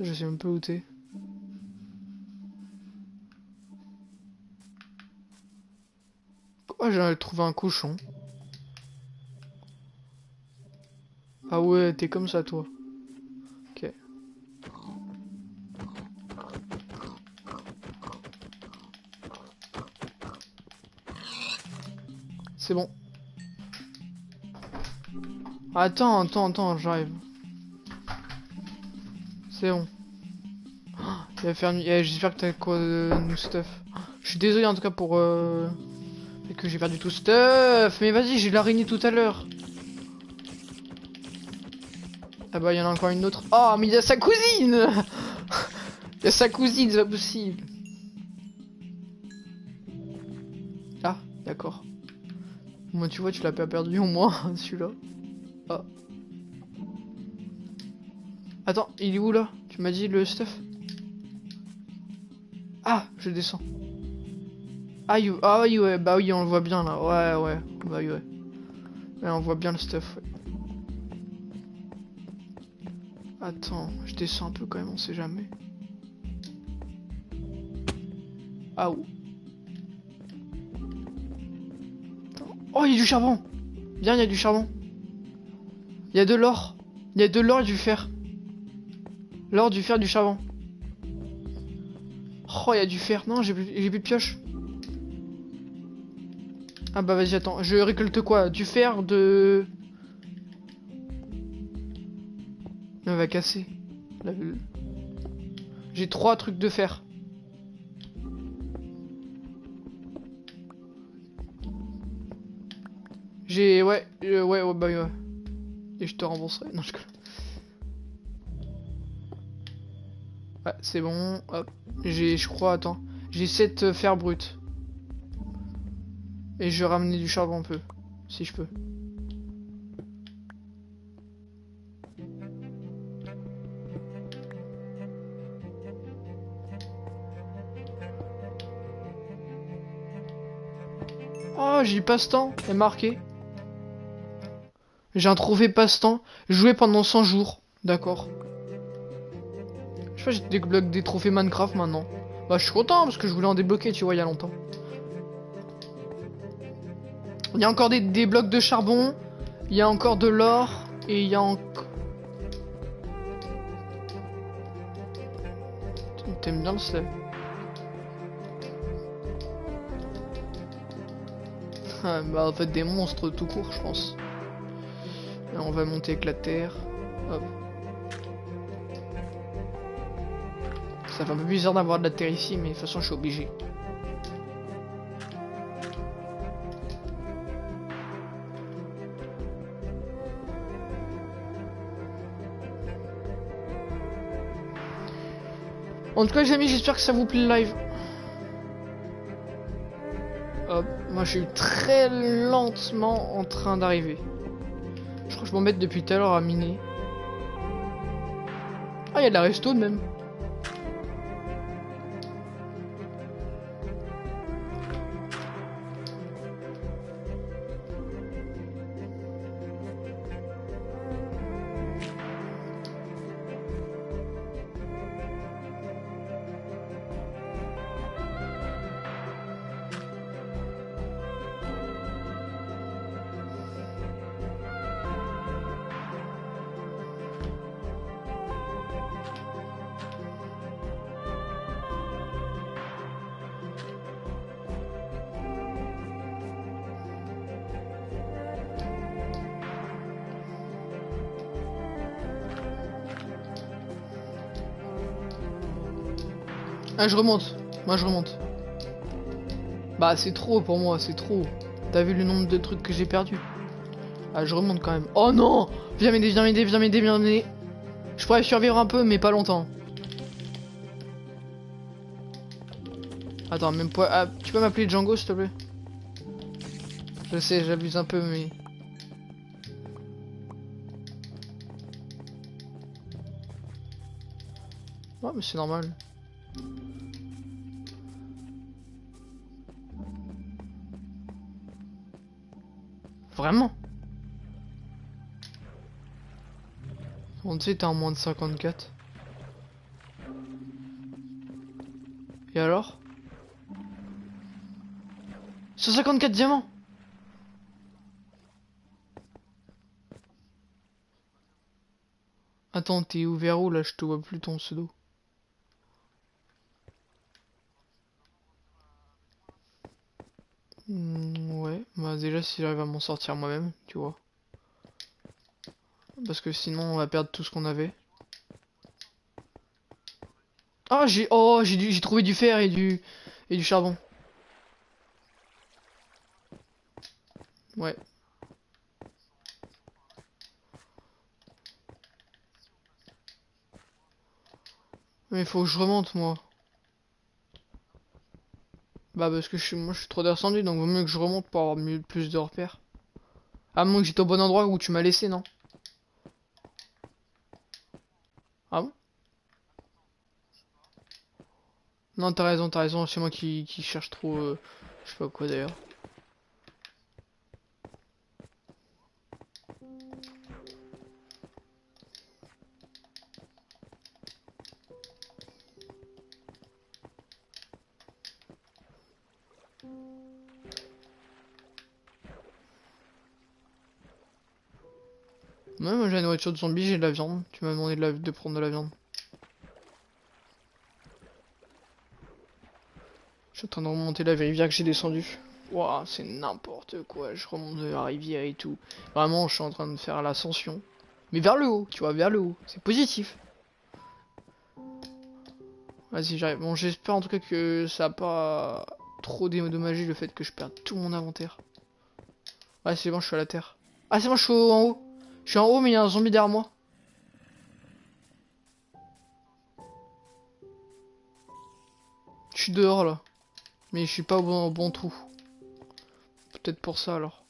je sais même pas où t'es. Oh, j'ai trouvé un cochon? Ah ouais, t'es comme ça, toi. C'est bon. Attends, attends, attends, j'arrive. C'est bon. Eh, j'espère que t'as quoi de new stuff. Je suis désolé en tout cas pour euh... que j'ai perdu tout stuff. Mais vas-y, j'ai l'araignée tout à l'heure. Ah bah il y en a encore une autre. Oh mais il y a sa cousine *laughs* Il y a sa cousine, c'est pas possible. Ah, d'accord. Moi tu vois, tu l'as pas perdu au moins, *laughs* celui-là. Ah. Attends, il est où là? Tu m'as dit le stuff? Ah, je descends. Ah, ah oui, ouais, bah oui, on le voit bien là. Ouais, ouais, bah oui, ouais. Ouais, on voit bien le stuff, ouais. Attends, je descends un peu quand même, on sait jamais. Ah où Oh, il y a du charbon Bien, il y a du charbon. Il y a de l'or. Il y a de l'or et du fer. L'or, du fer, du charbon. Oh, il y a du fer. Non, j'ai plus, plus de pioche. Ah bah vas-y, attends. Je récolte quoi? Du fer, de... Elle va casser. J'ai trois trucs de fer. J'ai... Ouais, euh, ouais, ouais, bah ouais. Et je te rembourserai. Non, je... Ouais, c'est bon. Hop. J'ai, je crois, attends. J'ai 7 euh, fer brut. Et je vais ramener du charbon un peu. Si je peux. Oh, j'ai passe-temps. est marqué. J'ai un trophée passe-temps. Jouer pendant 100 jours. D'accord. Je sais pas, j'ai débloqué des trophées Minecraft maintenant. Bah, je suis content parce que je voulais en débloquer, tu vois, il y a longtemps. Il y a encore des, blocs de charbon. Il y a encore de l'or. Et il y a encore... T'aimes bien le slave. Ah, bah en fait des monstres tout court je pense. On va monter avec la terre. Ça fait un peu bizarre d'avoir de la terre ici, mais de toute façon, je suis obligé. En tout cas les amis j'espère que ça vous plaît le live. Hop, Moi, je suis très lentement en train d'arriver. Je m'embête depuis tout à l'heure à miner. Ah, il y a de la resto même. Ah, je remonte. Moi, je remonte. Bah, c'est trop pour moi, c'est trop. T'as vu le nombre de trucs que j'ai perdu? Ah, je remonte quand même. Oh non Viens m'aider, viens m'aider, viens m'aider, viens m'aider. Je pourrais survivre un peu, mais pas longtemps. Attends, même pas... Ah, tu peux m'appeler Django, s'il te plaît? Je sais, j'abuse un peu, mais... Ouais, mais c'est normal. Vraiment On sait t'es en moins de 54. Et alors? 154 diamants Attends, t'es ouvert où là? Je te vois plus ton pseudo. Hmm, ouais, si j'arrive à m'en sortir moi-même, tu vois. Parce que sinon on va perdre tout ce qu'on avait. Ah j'ai oh j'ai trouvé du fer et du et du charbon. Ouais. Mais faut que je remonte moi. Bah parce que je suis, moi je suis trop descendu donc vaut mieux que je remonte pour avoir mieux, plus de repères. À moins que j'étais au bon endroit où tu m'as laissé, non? Ah bon? Non t'as raison, t'as raison, c'est moi qui, qui, cherche trop... Euh, je sais pas quoi d'ailleurs. Nourriture de zombie, j'ai de la viande. Tu m'as demandé de, prendre de la viande. Je suis en train de remonter la rivière que j'ai descendue. Waouh, c'est n'importe quoi. Je remonte la rivière et tout. Vraiment, je suis en train de faire l'ascension. Mais vers le haut, tu vois, vers le haut. C'est positif. Vas-y, j'arrive. Bon, j'espère en tout cas que ça a pas trop dédommagé le fait que je perde tout mon inventaire. Ouais, c'est bon, je suis à la terre. Ah, c'est bon, je suis en haut. Je suis en haut, mais il y a un zombie derrière moi. Je suis dehors là. Mais je suis pas au bon, trou. Peut-être pour ça alors.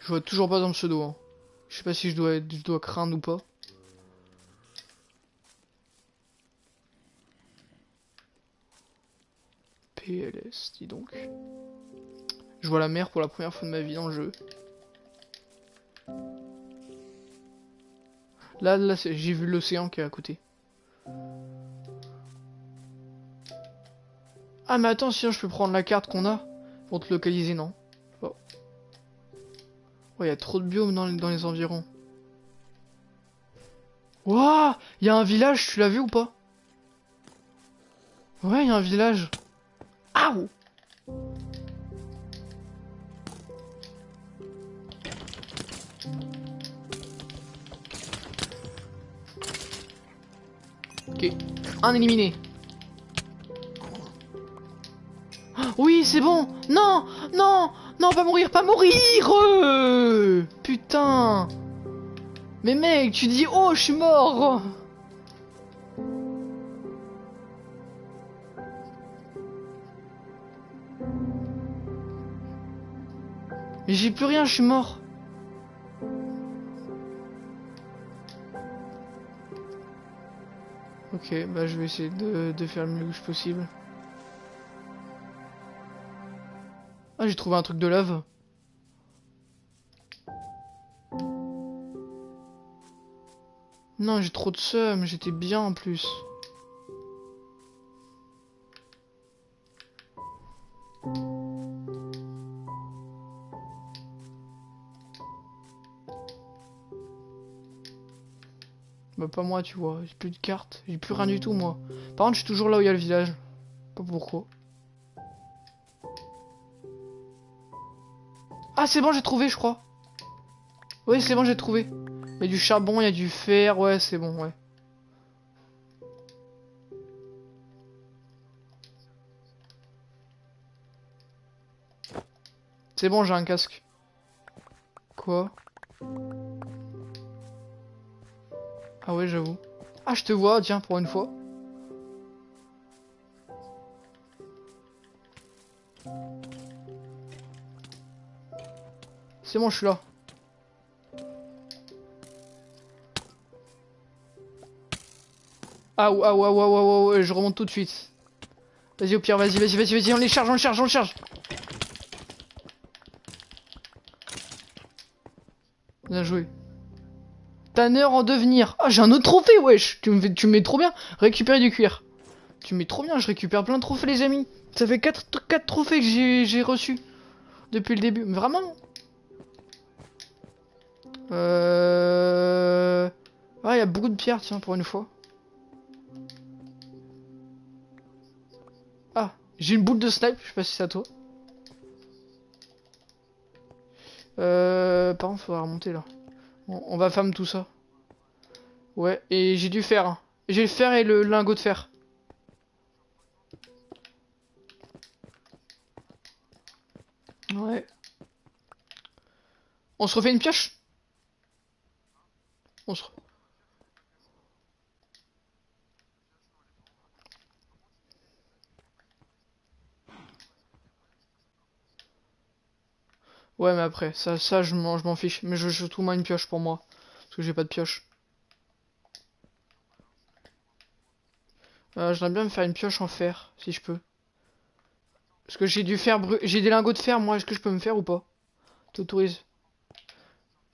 Je vois toujours pas dans le pseudo. Hein. Je sais pas si je dois, je dois craindre ou pas. PLS, dis donc. Je vois la mer pour la première fois de ma vie dans le jeu. Là, j'ai vu l'océan qui est à côté. Ah, mais attends, sinon je peux prendre la carte qu'on a pour te localiser, non? Oh. il y a trop de biomes dans les, environs. Waouh Il y a un village, tu l'as vu ou pas? Ouais, il y a un village. Ah Ok. Un éliminé. Oui, c'est bon. Non, non, non, pas mourir, pas mourir. Putain. Mais mec, tu dis oh, je suis mort. Mais j'ai plus rien, je suis mort. Ok, bah je vais essayer de, de faire le mieux que possible. Ah, j'ai trouvé un truc de lave. Non, j'ai trop de seum, j'étais bien en plus. Pas moi tu vois, j'ai plus de cartes, j'ai plus rien du tout moi. Par contre je suis toujours là où il y a le village. Pas pourquoi. Ah c'est bon j'ai trouvé je crois. Oui c'est bon j'ai trouvé. Il y a du charbon, il y a du fer, ouais c'est bon ouais. C'est bon j'ai un casque. Quoi? Ah ouais, j'avoue. Ah, je te vois, tiens, pour une fois. C'est bon, je suis là. Ah, ah, ouais, ouais, ouais, je remonte tout de suite. Vas-y, au pire, vas-y, vas-y, vas-y, vas-y, on les charge, on les charge, on les charge. Bien joué. Tanner en devenir. Ah, j'ai un autre trophée, wesh. Tu me, tu mets trop bien. Récupérer du cuir. Tu mets trop bien, je récupère plein de trophées, les amis. Ça fait 4, 4 trophées que j'ai reçus depuis le début. Mais vraiment Euh... Ah, il y a beaucoup de pierres, tiens, pour une fois. Ah, j'ai une boule de snipe, je sais pas si c'est à toi. Euh... Par contre, faudra remonter, là on va femme tout ça. Ouais, et j'ai du fer. Hein. J'ai le fer et le lingot de fer. Ouais. On se refait une pioche? On se... Ouais, mais après, ça, ça je m'en fiche. Mais je veux tout moi une pioche pour moi. Parce que j'ai pas de pioche. Euh, J'aimerais bien me faire une pioche en fer, si je peux. Parce que j'ai du fer J'ai des lingots de fer, moi. Est-ce que je peux me faire ou pas? T'autorises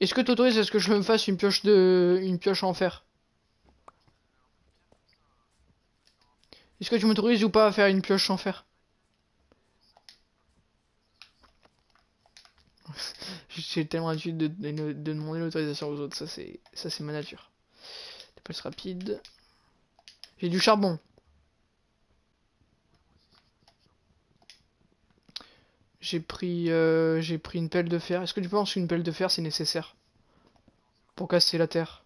Est-ce que t'autorises est-ce que je me fasse une pioche de... Une pioche en fer? Est-ce que tu m'autorises ou pas à faire une pioche en fer? *laughs* J'ai tellement l'habitude de, de, demander l'autorisation aux autres, ça c'est ça c'est ma nature. Dépasse rapide. J'ai du charbon. J'ai pris euh, j'ai pris une pelle de fer. Est-ce que tu penses qu'une pelle de fer c'est nécessaire pour casser la terre?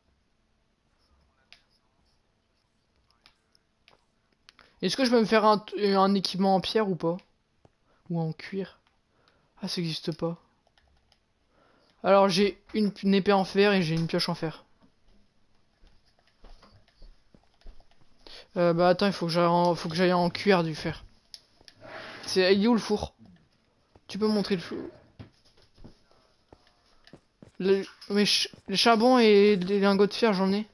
Est-ce que je peux me faire un, un équipement en pierre ou pas? Ou en cuir? Ah ça existe pas. Alors j'ai une, épée en fer et j'ai une pioche en fer. Euh, bah attends, il faut que j'aille en, cuir du fer. C'est il est où le four? Tu peux montrer le four le, mais les charbons et les lingots de fer, j'en ai.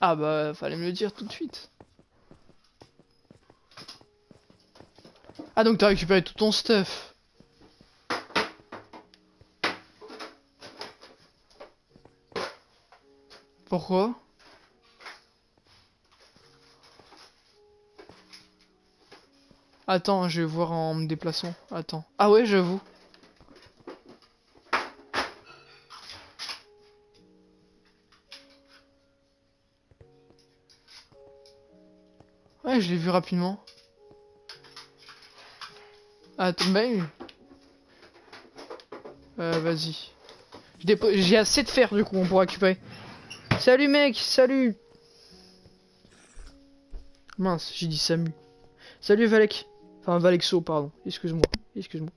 Ah bah fallait me le dire tout de suite. Ah donc t'as récupéré tout ton stuff. Pourquoi? Attends, je vais voir en me déplaçant. Attends. Ah ouais, j'avoue. Ouais, je l'ai vu rapidement. Ben... Euh, vas-y. J'ai assez de fer, du coup, on pourra récupérer. Salut, mec Salut Mince, j'ai dit Samu. Salut, Valek. Enfin, Valexo, pardon. Excuse-moi. Excuse-moi.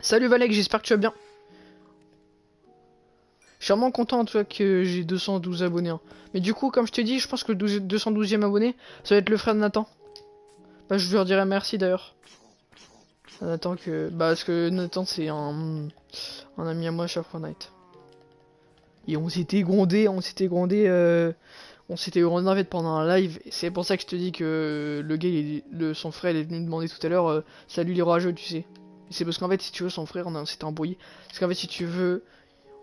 Salut, Valek, j'espère que tu vas bien. Je suis vraiment content cas que j'ai 212 abonnés. hein. Mais du coup, comme je t'ai dit, je pense que le 12 212e abonné, ça va être le frère de Nathan. Bah, je lui redirai merci d'ailleurs. Nathan que. Bah, parce que Nathan, c'est un... un ami à moi sur Fortnite. Et on s'était grondé, on s'était grondé. euh, On s'était grondé pendant un live. C'est pour ça que je te dis que le gars, son frère, il est venu demander tout à l'heure euh, Salut les rageux, tu sais. C'est parce qu'en fait, si tu veux, son frère, on s'était embrouillé. Parce qu'en fait, si tu veux,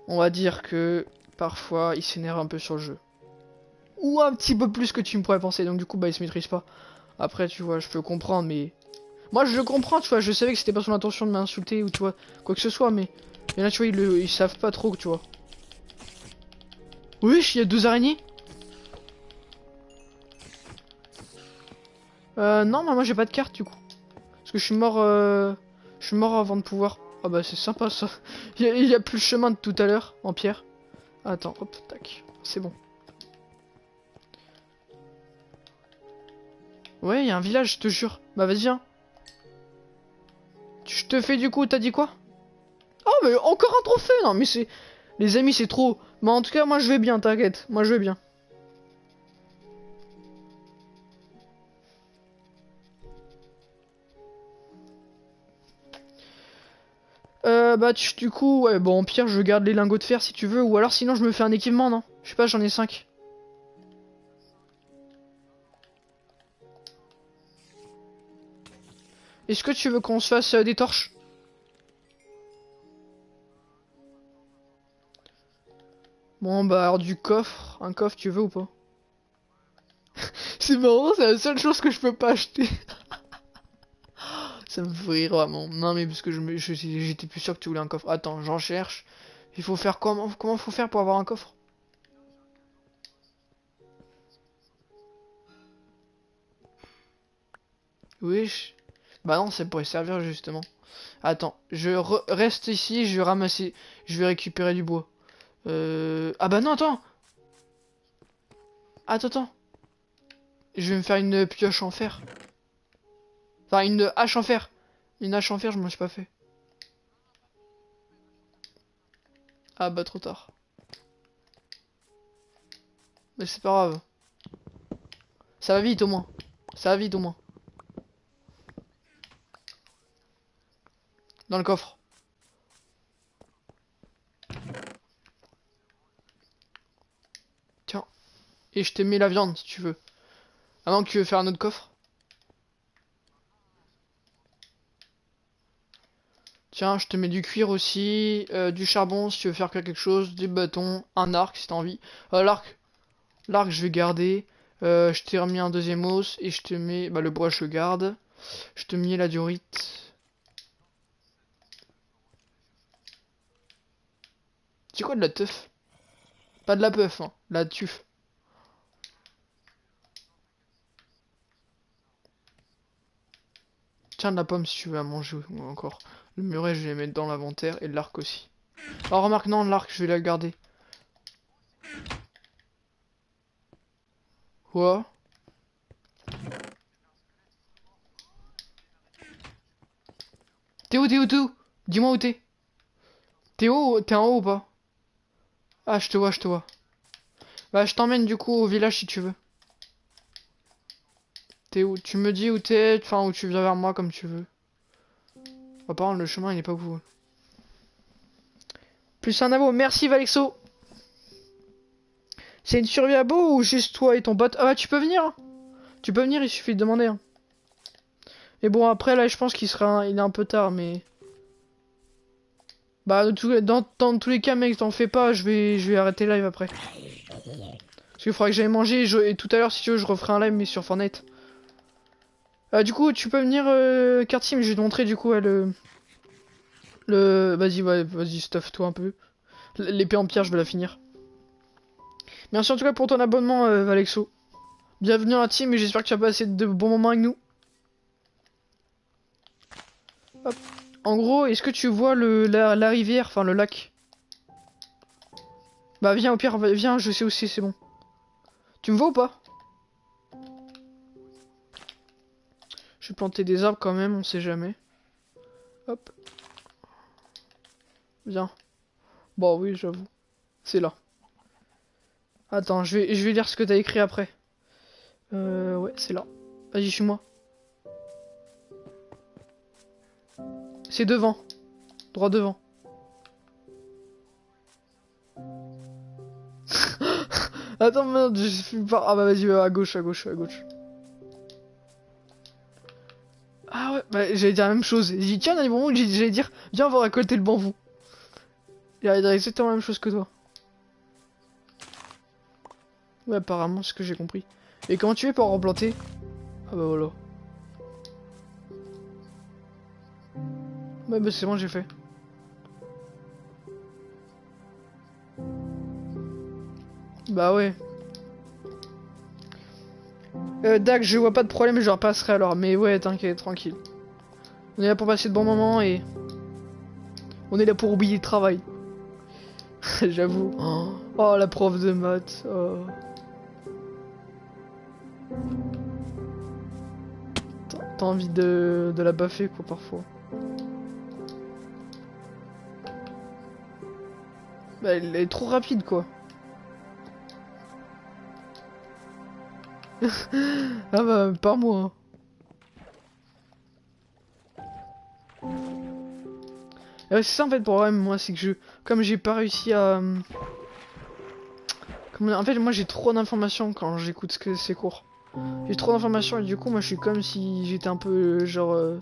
on va dire que parfois, il s'énerve un peu sur le jeu. Ou un petit peu plus que tu me pourrais penser. Donc, du coup, bah, il se maîtrise pas. Après, tu vois, je peux comprendre, mais. Moi, je comprends, tu vois. Je savais que c'était pas son intention de m'insulter ou, tu vois, quoi que ce soit, mais. Mais là, tu vois, ils, le... savent pas trop, tu vois. Wesh, il y a deux araignées Euh, non, mais moi j'ai pas de carte du coup. Parce que je suis mort, euh... je suis mort avant de pouvoir. Ah bah c'est sympa ça. *laughs* Il y, a- plus le chemin de tout à l'heure en pierre. Attends, hop, tac, c'est bon. Ouais, il y a un village, je te jure. Bah vas-y. Tu- Je te fais du coup, t'as dit quoi? Oh mais encore un trophée Non mais c'est... Les amis, c'est trop. Mais en tout cas, moi je vais bien, t'inquiète. Moi je vais bien. Bah tu- du coup, ouais, bon, pire, je garde les lingots de fer si tu veux, ou alors sinon je me fais un équipement, non? Je sais pas, j'en ai 5. Est-ce que tu veux qu'on se fasse euh, des torches? Bon, bah alors du coffre, un coffre, tu veux ou pas? *laughs* C'est marrant, c'est la seule chose que je peux pas acheter. *laughs* Ça me rire vraiment. Non mais parce que me- je- j'étais plus sûr que tu voulais un coffre. Attends, j'en cherche. Il faut faire comment Comment faut faire pour avoir un coffre? Wesh. Bah non, ça pourrait servir justement. Attends, je re- reste ici, je vais ramasser, je vais récupérer du bois. Euh... Ah bah non, attends Attends, attends. Je vais me faire une pioche en fer. Une hache en fer. Une hache en fer, je m'en suis pas fait. Ah bah trop tard. Mais c'est pas grave. Ça va vite au moins. Ça va vite au moins. Dans le coffre. Tiens. Et je t'ai mis la viande si tu veux. Ah non, tu veux faire un autre coffre Tiens, je te mets du cuir aussi, euh, du charbon si tu veux faire quelque chose, des bâtons, un arc si t'as envie. Euh, l'arc, l'arc je vais garder. Euh, je t'ai remis un deuxième os et je te mets, bah le bois je garde. Je te mets la diorite. C'est quoi de la teuf? Pas de la peuf, hein, la tuf. Tiens de la pomme si tu veux à manger ou encore. Le muret, je vais mettre dans l'inventaire et l'arc aussi. Oh, remarque, non, l'arc, je vais la garder. Quoi? Où, t'es où Dis-moi où t'es. Où T'es en haut ou pas? Ah, je te vois, je te vois. Bah, je t'emmène du coup au village si tu veux. T'es où Tu me dis où t'es, enfin où tu viens vers moi comme tu veux. Par contre, le chemin il est pas cool. Plus un abo, merci Valexo. C'est une survie à beau ou juste toi et ton bot Ah bah tu peux venir. hein. Tu peux venir, il suffit de demander. hein. Et bon après là je pense qu'il sera, il est un peu tard mais. Bah dans, tous les cas mec t'en fais pas, je vais, je vais arrêter live après. Parce qu'il faudra que j'aille manger et, et tout à l'heure si tu veux je referai un live mais sur Fortnite. Euh, du coup tu peux venir euh, Kartim, je vais te montrer du coup le... Le... Vas-y, vas-y, stuff-toi un peu. L'épée en pierre, je vais la finir. Merci en tout cas pour ton abonnement, euh, Valexo. Bienvenue à la team et j'espère que tu as passé de bons moments avec nous. En gros, est-ce que tu vois le, la, la rivière, enfin le lac? Bah viens au pire, viens, je sais où c'est, c'est bon. Tu me vois ou pas? Je vais planter des arbres quand même, on sait jamais. Hop. Viens. Bon oui, j'avoue. C'est là. Attends, je vais, je vais lire ce que t'as écrit après. Euh, ouais, c'est là. Vas-y, suis-moi. C'est devant. Droit devant. *laughs* Attends, merde, je suis pas... Ah bah vas-y, à gauche, à gauche, à gauche. Ah ouais, bah j'allais dire la même chose. J'ai dit, tiens, dans les moments où j'allais dire, viens, on va récolter le bambou. Il a exactement la même chose que toi. Ouais, apparemment, ce que j'ai compris. Et comment tu fais pour replanter? Ah bah voilà. Ouais, bah c'est bon, j'ai fait. Bah ouais. Euh, je vois pas de problème, je repasserai alors. Mais ouais, t'inquiète, tranquille. On est là pour passer de bons moments et... On est là pour oublier le travail. *laughs* J'avoue. Oh, la prof de maths. Oh. T'as envie de, de la baffer, quoi, parfois. Bah, elle est trop rapide, quoi. Ah bah, pas moi. c'est ça en fait le problème, moi, c'est que je... Comme j'ai pas réussi à... Euh. En fait, moi j'ai trop d'informations quand j'écoute ce que c'est court. J'ai trop d'informations et du coup, moi je suis comme si j'étais un peu genre... Euh,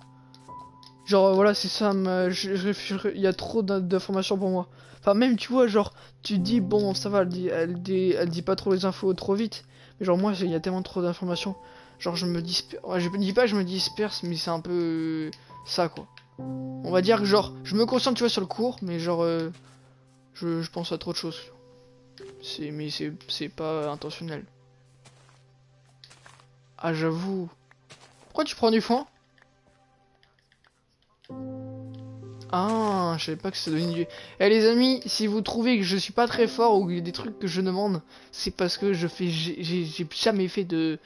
genre, euh, voilà, c'est ça, il y a trop d'informations pour moi. Enfin, même, tu vois, genre, tu dis, bon, ça va, elle dit, elle dit pas trop les infos trop vite. Genre, moi, il y a tellement trop d'informations. Genre, je me disperse. je me dis pas je me disperse, mais c'est un peu ça, quoi. On va dire que, genre, je me concentre, tu vois, sur le cours, mais genre, euh, je, je, pense à trop de choses. C'est, mais c'est pas intentionnel. Ah, j'avoue. Pourquoi tu prends du foin? Ah, je savais pas que ça donnait du... Eh les amis, si vous trouvez que je suis pas très fort ou qu'il des trucs que je demande, c'est parce que je fais... J'ai jamais fait de...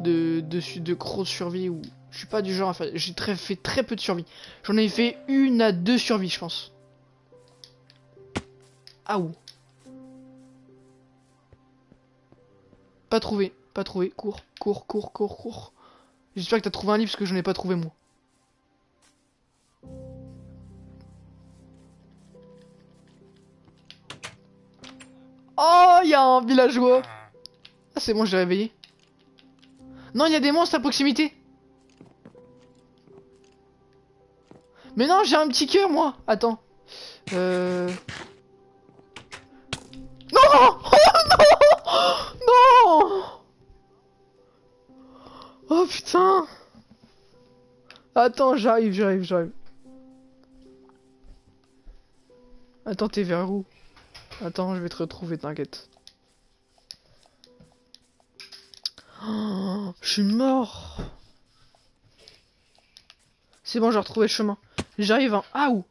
De... Grosse survie ou... Je suis pas du genre à faire... J'ai très, fait très peu de survie. J'en ai fait une à deux survies, je pense. Ah ou. Pas trouvé, pas trouvé. Cours, cours, cours, cours, cours. J'espère que t'as trouvé un livre parce que je n'ai pas trouvé moi. Oh, il y a un villageois. Ah, c'est bon, je l'ai réveillé. Non, il y a des monstres à proximité. Mais non, j'ai un petit cœur, moi. Attends. Euh... Non *laughs* Oh non Non Oh putain Attends, j'arrive, j'arrive, j'arrive. Attends, t'es vers où? Attends, je vais te retrouver, t'inquiète. Oh, je suis mort. C'est bon, j'ai retrouvé le chemin. J'arrive en... Ah où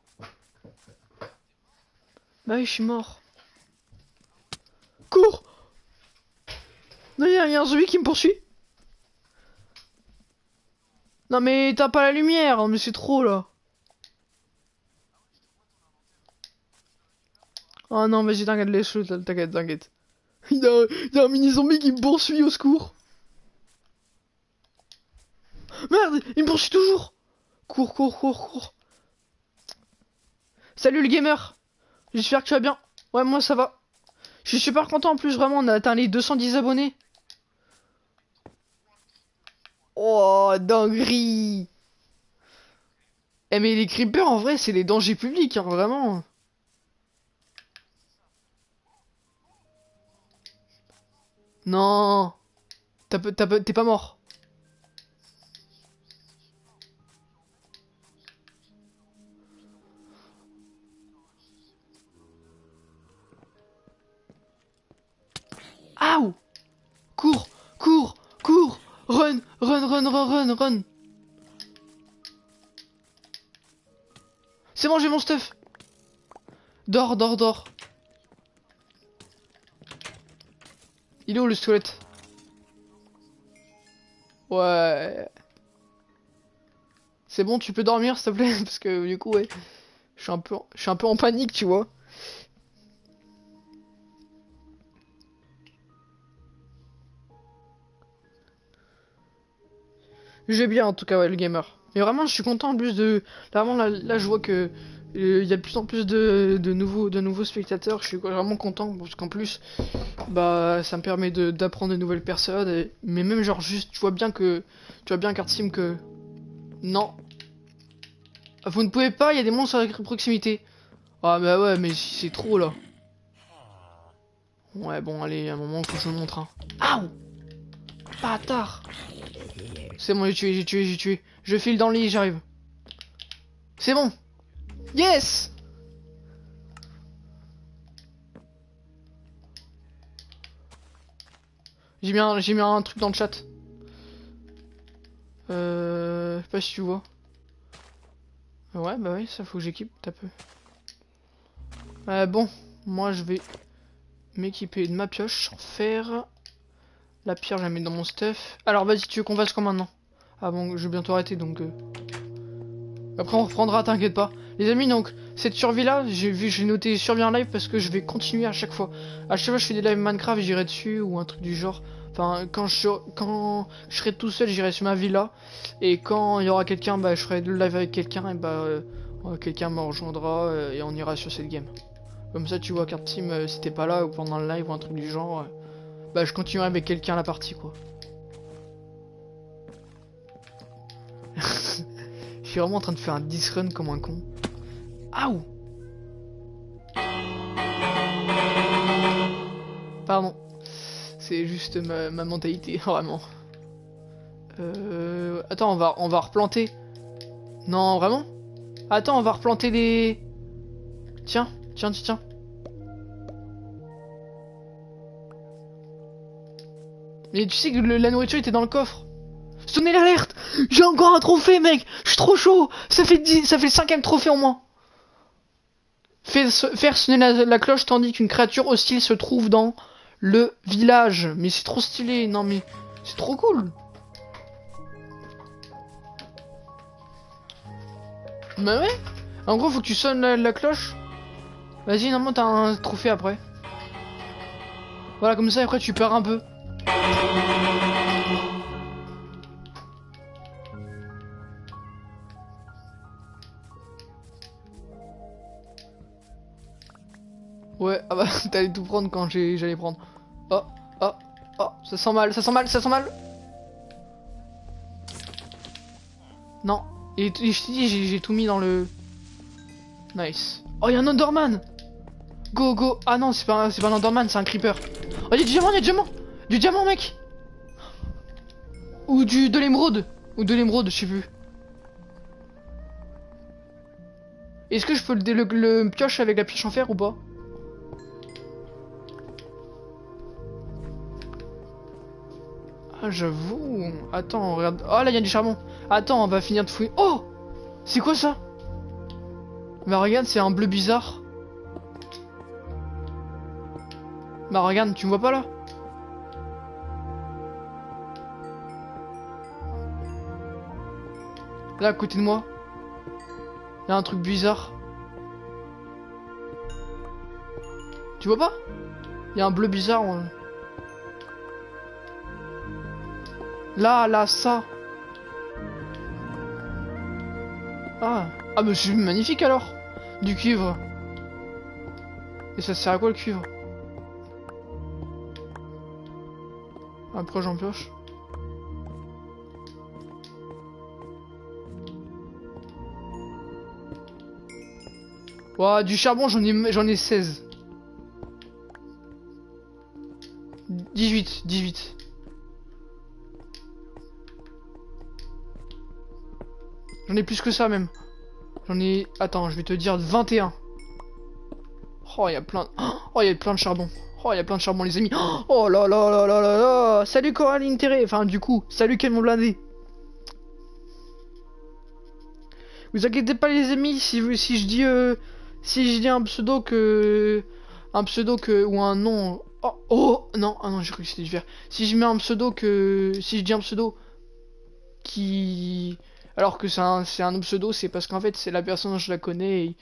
Bah oui, je suis mort. Cours Non, il y, a un zombie qui me poursuit. Non mais t'as pas la lumière, mais c'est trop là. Oh non, vas-y, t'inquiète, laisse-le, t'inquiète, t'inquiète. Il y, a, un mini zombie qui me poursuit au secours. Merde, il me poursuit toujours. Cours, cours, cours, cours. Salut le gamer. J'espère que tu vas bien. Ouais, moi ça va. Je suis super content en plus, vraiment, on a atteint les 210 abonnés. Oh, dinguerie. Eh mais les creepers en vrai c'est des dangers publics, hein, vraiment. Non. T'es pas mort. Aouh. Cours Cours Cours. Run Run, run, run, run, run. C'est bon, j'ai mon stuff. Dors, dors, dors Il est où le squelette? Ouais. C'est bon, tu peux dormir s'il te plaît *laughs* Parce que du coup, ouais. Je suis un peu, je suis un peu en panique, tu vois. J'ai bien en tout cas, ouais, le gamer. Mais vraiment, je suis content en plus de. Vraiment, là je vois que il y a de plus en plus de, nouveaux, de nouveaux spectateurs, je suis vraiment content parce qu'en plus, bah, ça me permet d'apprendre de nouvelles personnes. et- mais même, genre, juste, tu vois bien que. Tu vois bien, Card Sim, que. Non. Vous ne pouvez pas, il y a des monstres à proximité. Ah, bah ouais, mais c'est trop là. Ouais, bon, allez, à un moment, que je le montre. Hein. Aouh Bâtard C'est bon, j'ai tué, j'ai tué, j'ai tué. Je file dans le lit, j'arrive. C'est bon Yes J'ai mis, un- mis un truc dans le chat. Euh... Je sais pas si tu vois. Ouais, bah oui, ça faut que j'équipe, t'as peu. Euh, bon, moi je vais m'équiper de ma pioche en fer. La pierre, je la mets dans mon stuff. Alors vas-y, tu veux qu'on fasse quoi maintenant? Ah bon, je vais bientôt arrêter donc. euh. Après, on reprendra, t'inquiète pas. Les amis, donc, cette survie là, j'ai vu, j'ai noté survie en live parce que je vais continuer à chaque fois. À chaque fois, je fais des lives Minecraft, j'irai dessus ou un truc du genre. Enfin, quand je, serai tout seul, j'irai sur ma villa. Et quand il y aura quelqu'un, bah, je ferai le live avec quelqu'un et bah, euh, euh, quelqu'un me rejoindra euh, et on ira sur cette game. Comme ça, tu vois, carte team, si t'es pas là ou pendant le live ou un truc du genre, bah, je continuerai avec quelqu'un la partie, quoi. Je suis vraiment en train de faire un disrun comme un con. Aouh Pardon. C'est juste ma, mentalité, *laughs* vraiment. Euh... Attends, on va, on va replanter. Non, vraiment? Attends, on va replanter les... Tiens, tiens, tiens, tiens. Mais tu sais que la nourriture était dans le coffre. Sonnez l'alerte J'ai encore un trophée, mec Je suis trop chaud Ça fait 10, ça fait le cinquième trophée en moins. Fais- Faire sonner la, cloche tandis qu'une créature hostile se trouve dans le village. Mais c'est trop stylé, non mais c'est trop cool. Bah ouais. En gros, faut que tu sonnes la, la cloche. Vas-y, normalement t'as un trophée après. Voilà, comme ça après tu perds un peu. Ouais, ah bah *laughs* t'allais tout prendre quand j'allais prendre. Oh, oh, oh, ça sent mal, ça sent mal, ça sent mal. Non, et, je j'ai tout mis dans le... Nice. Oh, y'a un Enderman Go, go Ah non, c'est pas, pas un Enderman, c'est un Creeper. Oh, y'a du diamant, y'a du diamant Du diamant, mec Ou du de l'émeraude Ou de l'émeraude, je sais plus. Est-ce que je peux le, le, le pioche avec la pioche en fer ou pas? Ah, j'avoue. Attends, regarde. Oh, là, il y a du charbon. Attends, on va finir de fouiller. Oh C'est quoi ça? Bah, regarde, c'est un bleu bizarre. Bah, regarde, tu me vois pas là? Là, à côté de moi. Il y a un truc bizarre. Tu vois pas? Il y a un bleu bizarre. Là, là, ça. Ah. Ah, mais c'est magnifique alors. Du cuivre. Et ça sert à quoi le cuivre? Après, j'en pioche. Ouah, du charbon, j'en ai, j'en ai 16. 18, 18. J'en ai plus que ça même. J'en ai... Attends, je vais te dire 21. Oh, il y a plein... Oh, il y a plein de charbon. Oh, il y a plein de charbon, les amis. Oh là là là là là là Salut Coraline Terré Enfin, du coup, salut quel mon blindé Vous inquiétez pas, les amis, si, vous- si je dis... euh, si je dis un pseudo que... Un pseudo que... Ou un nom... Oh, oh Non, ah non, j'ai cru que c'était vert. Si je mets un pseudo que... Si je dis un pseudo... Qui... Alors que c'est un, pseudo, c'est parce qu'en fait c'est la personne je la connais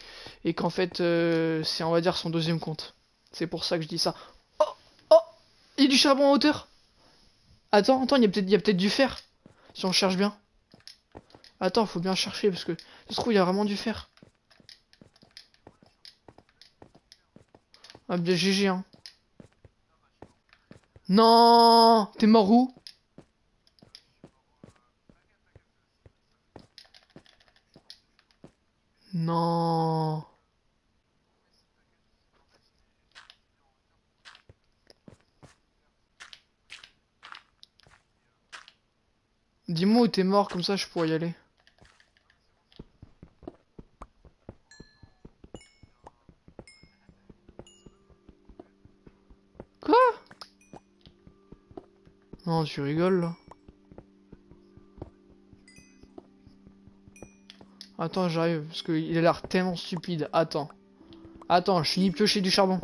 et, qu'en fait euh, c'est on va dire son deuxième compte. C'est pour ça que je dis ça. Oh oh Il y a du charbon en hauteur Attends, attends, il y a peut-être il y a peut-être du fer. Si on cherche bien. Attends, faut bien chercher parce que ça se trouve, il y a vraiment du fer. Ah bien GG hein. Non T'es mort où? Non Dis-moi où t'es mort, comme ça je pourrais y aller. Quoi? Non, tu rigoles là. Attends, j'arrive, parce qu'il a l'air tellement stupide. Attends. Attends, je finis de piocher du charbon.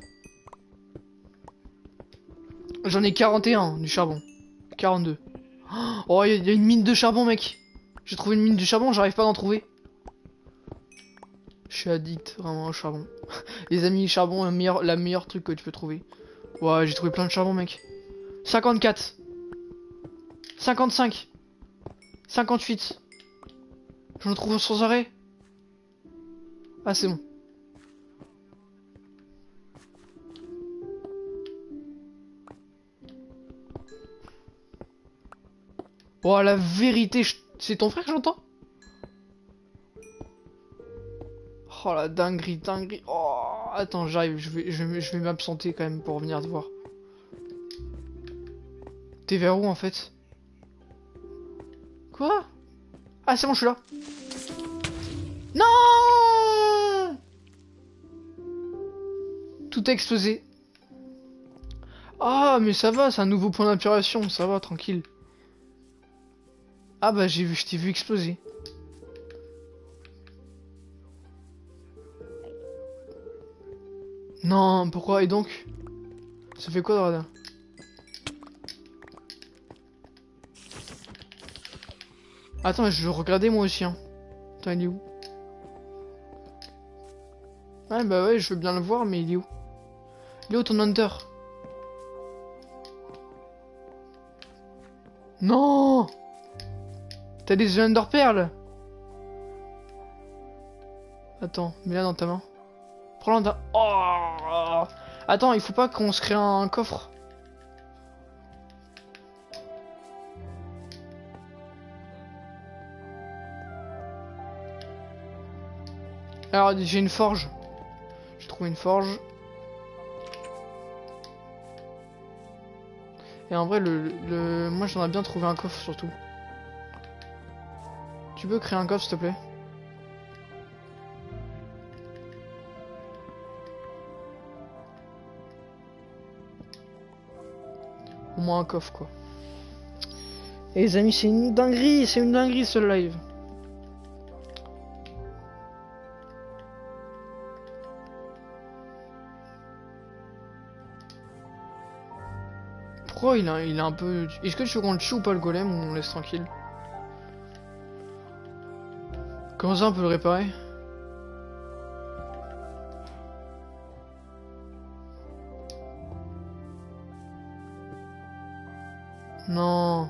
J'en ai 41 du charbon. 42. Oh, il y, a une mine de charbon, mec. J'ai trouvé une mine de charbon, j'arrive pas d'en trouver. Je suis addict vraiment au charbon. *laughs* Les amis, charbon, la la meilleure truc que tu peux trouver. Ouais, j'ai trouvé plein de charbon, mec. 54. 55. 58. J'en trouve sans arrêt. Ah, c'est bon. Oh, la vérité, c'est ton frère que j'entends? Oh, la dinguerie, dinguerie. Oh, attends, j'arrive, je vais, je vais m'absenter quand même pour venir te voir. T'es vers où, en fait? Quoi? Ah, c'est bon, je suis là. Non Tout a explosé. Ah, mais ça va, c'est un nouveau point d'inspiration, ça va, tranquille. Ah bah j'ai vu, je t'ai vu exploser. Non, pourquoi? Et donc? Ça fait quoi de Attends, je regarder moi aussi. Hein. Attends, il est où? Ouais, bah ouais, je veux bien le voir, mais il est où? Il est où ton hunter? Non T'as des Under perles Attends, mets-la dans ta main. Prends-la dans. Oh Attends, il faut pas qu'on se crée un coffre. Alors, j'ai une forge. Trouvé une forge. Et en vrai, le, le... moi j'aimerais bien trouver un coffre surtout. Tu peux créer un coffre, s'il te plaît? Au moins un coffre, quoi. Et les amis, c'est une dinguerie, c'est une dinguerie ce live. Il a, un peu... Est-ce que tu veux qu'on le tue ou pas le golem ou on laisse tranquille Comment ça on peut le réparer Non.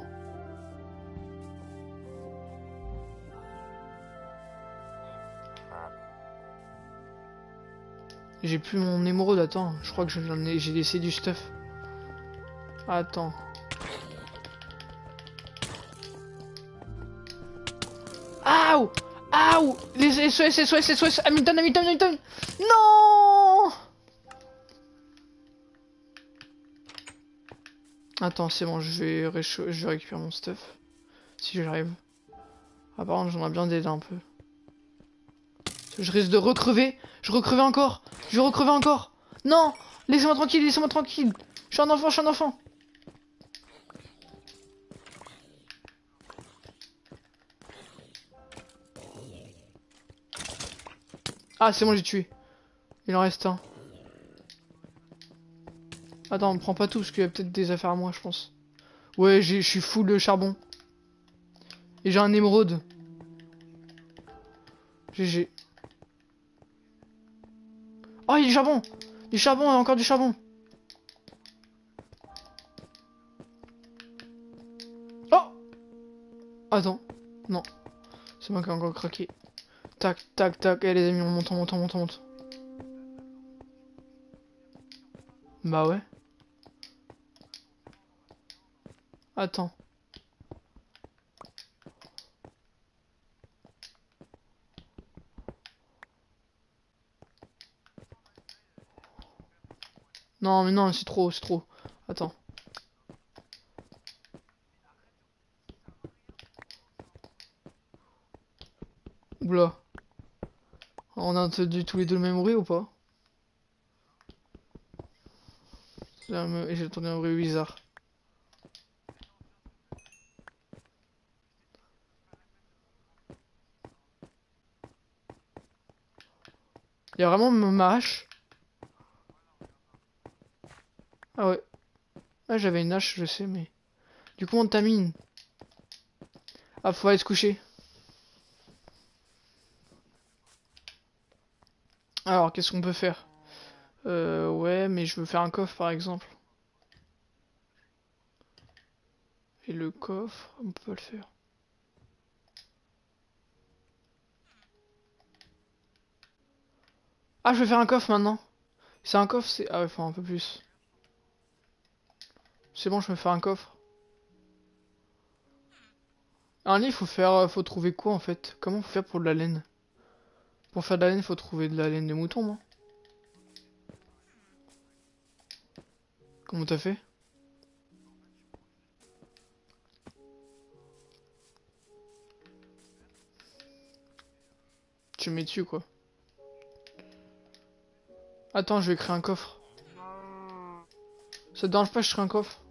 J'ai plus mon émeraude, attends. Je crois que j'ai laissé du stuff. Attends. Aouh Aouh Les SOS, SOS, SOS Hamilton, Hamilton, Hamilton Non Attends, c'est bon, je vais, je vais récupérer mon stuff. Si j'arrive. Par contre, j'aimerais bien d'aider un peu. Je risque de recrever. Je recrever encore. Je vais recrever encore. Non Laissez-moi tranquille, laissez-moi tranquille. Je suis un enfant, je suis un enfant. Ah, c'est bon, j'ai tué. Il en reste un. Attends, on prend pas tout, parce qu'il y a peut-être des affaires à moi, je pense. Ouais, je suis full de charbon. Et j'ai un émeraude. GG. Oh, il y a du charbon Du charbon, encore du charbon Oh Attends. Non. C'est moi qui ai encore craqué. Tac, tac, tac. Eh les amis, on monte, on monte, on monte, on monte. Bah ouais. Attends. Non, mais non, c'est trop, c'est trop. Attends. On a entendu tous les deux le même bruit ou pas? J'ai entendu un bruit bizarre. Il y a vraiment ma hache? Ah ouais. Ah j'avais une hache, je sais, mais... Du coup on tamine. Ah faut aller se coucher. Alors qu'est-ce qu'on peut faire? Euh ouais mais je veux faire un coffre par exemple. Et le coffre, on peut le faire. Ah, je vais faire un coffre maintenant. C'est un coffre, c'est... Ah ouais, faut un peu plus. C'est bon, je me fais un coffre. Un lit, faut faire... Faut trouver quoi, en fait? Comment faut faire pour de la laine? Pour faire de la laine, faut trouver de la laine de mouton, non Comment t'as fait? Tu mets dessus, quoi. Attends, je vais créer un coffre. Ça te dérange pas, je crée un coffre?